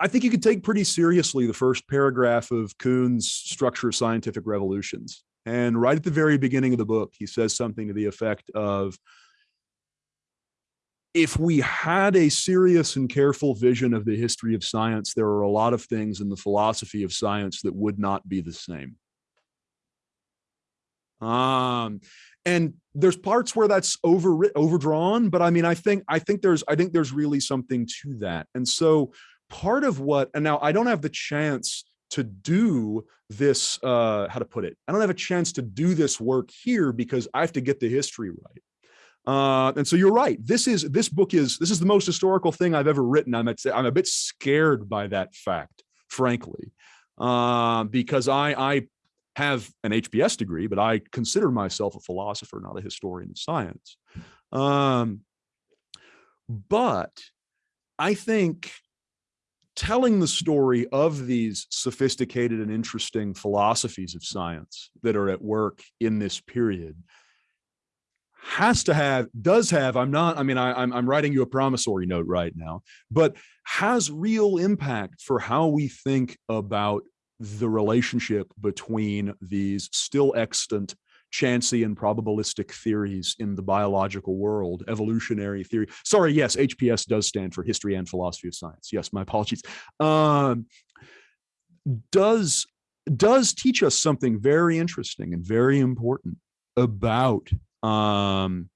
I think you could take pretty seriously the first paragraph of Kuhn's Structure of Scientific Revolutions. And right at the very beginning of the book, he says something to the effect of, if we had a serious and careful vision of the history of science, there are a lot of things in the philosophy of science that would not be the same. Um, and there's parts where that's over overdrawn, but I mean, I think I think there's I think there's really something to that. And so part of what and now I don't have the chance to do this uh how to put it i don't have a chance to do this work here because i have to get the history right. Uh and so you're right this is this book is this is the most historical thing i've ever written. I'm at, i'm a bit scared by that fact frankly uh, because i i have an HPS degree but i consider myself a philosopher not a historian of science. Um but i think telling the story of these sophisticated and interesting philosophies of science that are at work in this period has to have does have i'm not i mean I, I'm, I'm writing you a promissory note right now but has real impact for how we think about the relationship between these still extant chancy and probabilistic theories in the biological world, evolutionary theory. Sorry, yes, HPS does stand for history and philosophy of science. Yes, my apologies. Um, does does teach us something very interesting and very important about um,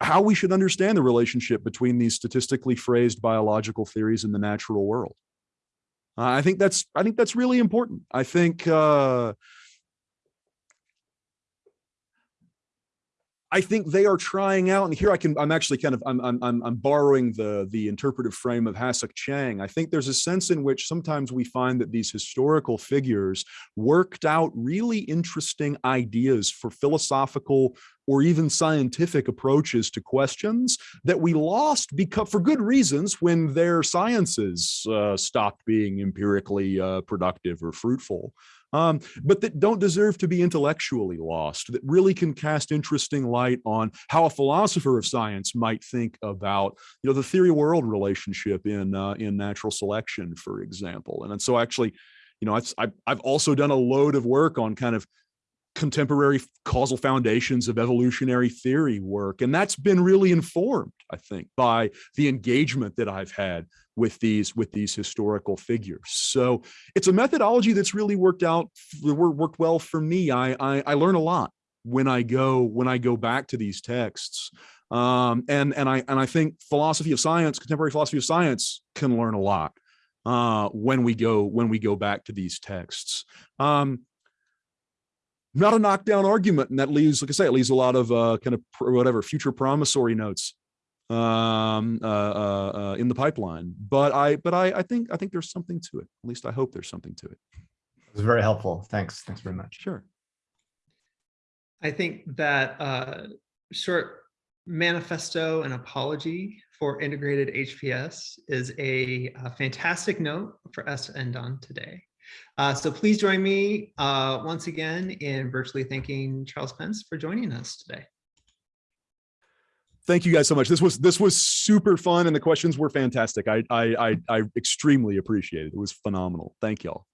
how we should understand the relationship between these statistically phrased biological theories in the natural world. I think that's I think that's really important. I think uh, I think they are trying out, and here I can, I'm actually kind of, I'm, I'm, I'm borrowing the, the interpretive frame of Hasok Chang. I think there's a sense in which sometimes we find that these historical figures worked out really interesting ideas for philosophical or even scientific approaches to questions that we lost because for good reasons when their sciences uh, stopped being empirically uh, productive or fruitful um, but that don't deserve to be intellectually lost, that really can cast interesting light on how a philosopher of science might think about, you know, the theory world relationship in uh, in natural selection, for example. And, and so actually, you know, I've, I've also done a load of work on kind of contemporary causal foundations of evolutionary theory work. And that's been really informed, I think, by the engagement that I've had with these with these historical figures. So it's a methodology that's really worked out, worked well for me. I, I, I learn a lot when I go when I go back to these texts. Um, and and I and I think philosophy of science, contemporary philosophy of science, can learn a lot uh, when we go when we go back to these texts. Um, not a knockdown argument, and that leaves, like I say, it leaves a lot of uh, kind of whatever future promissory notes um uh, uh, uh in the pipeline. But i but i i think i think there's something to it. At least i hope there's something to it. It was very helpful. Thanks. Thanks very much. Sure. I think that uh short manifesto and apology for integrated hps is a, a fantastic note for us to end on today uh, so please join me uh, once again in virtually thanking Charles Pence for joining us today thank you guys so much. This was this was super fun and the questions were fantastic. I I I, I extremely appreciate it. It was phenomenal. Thank y'all.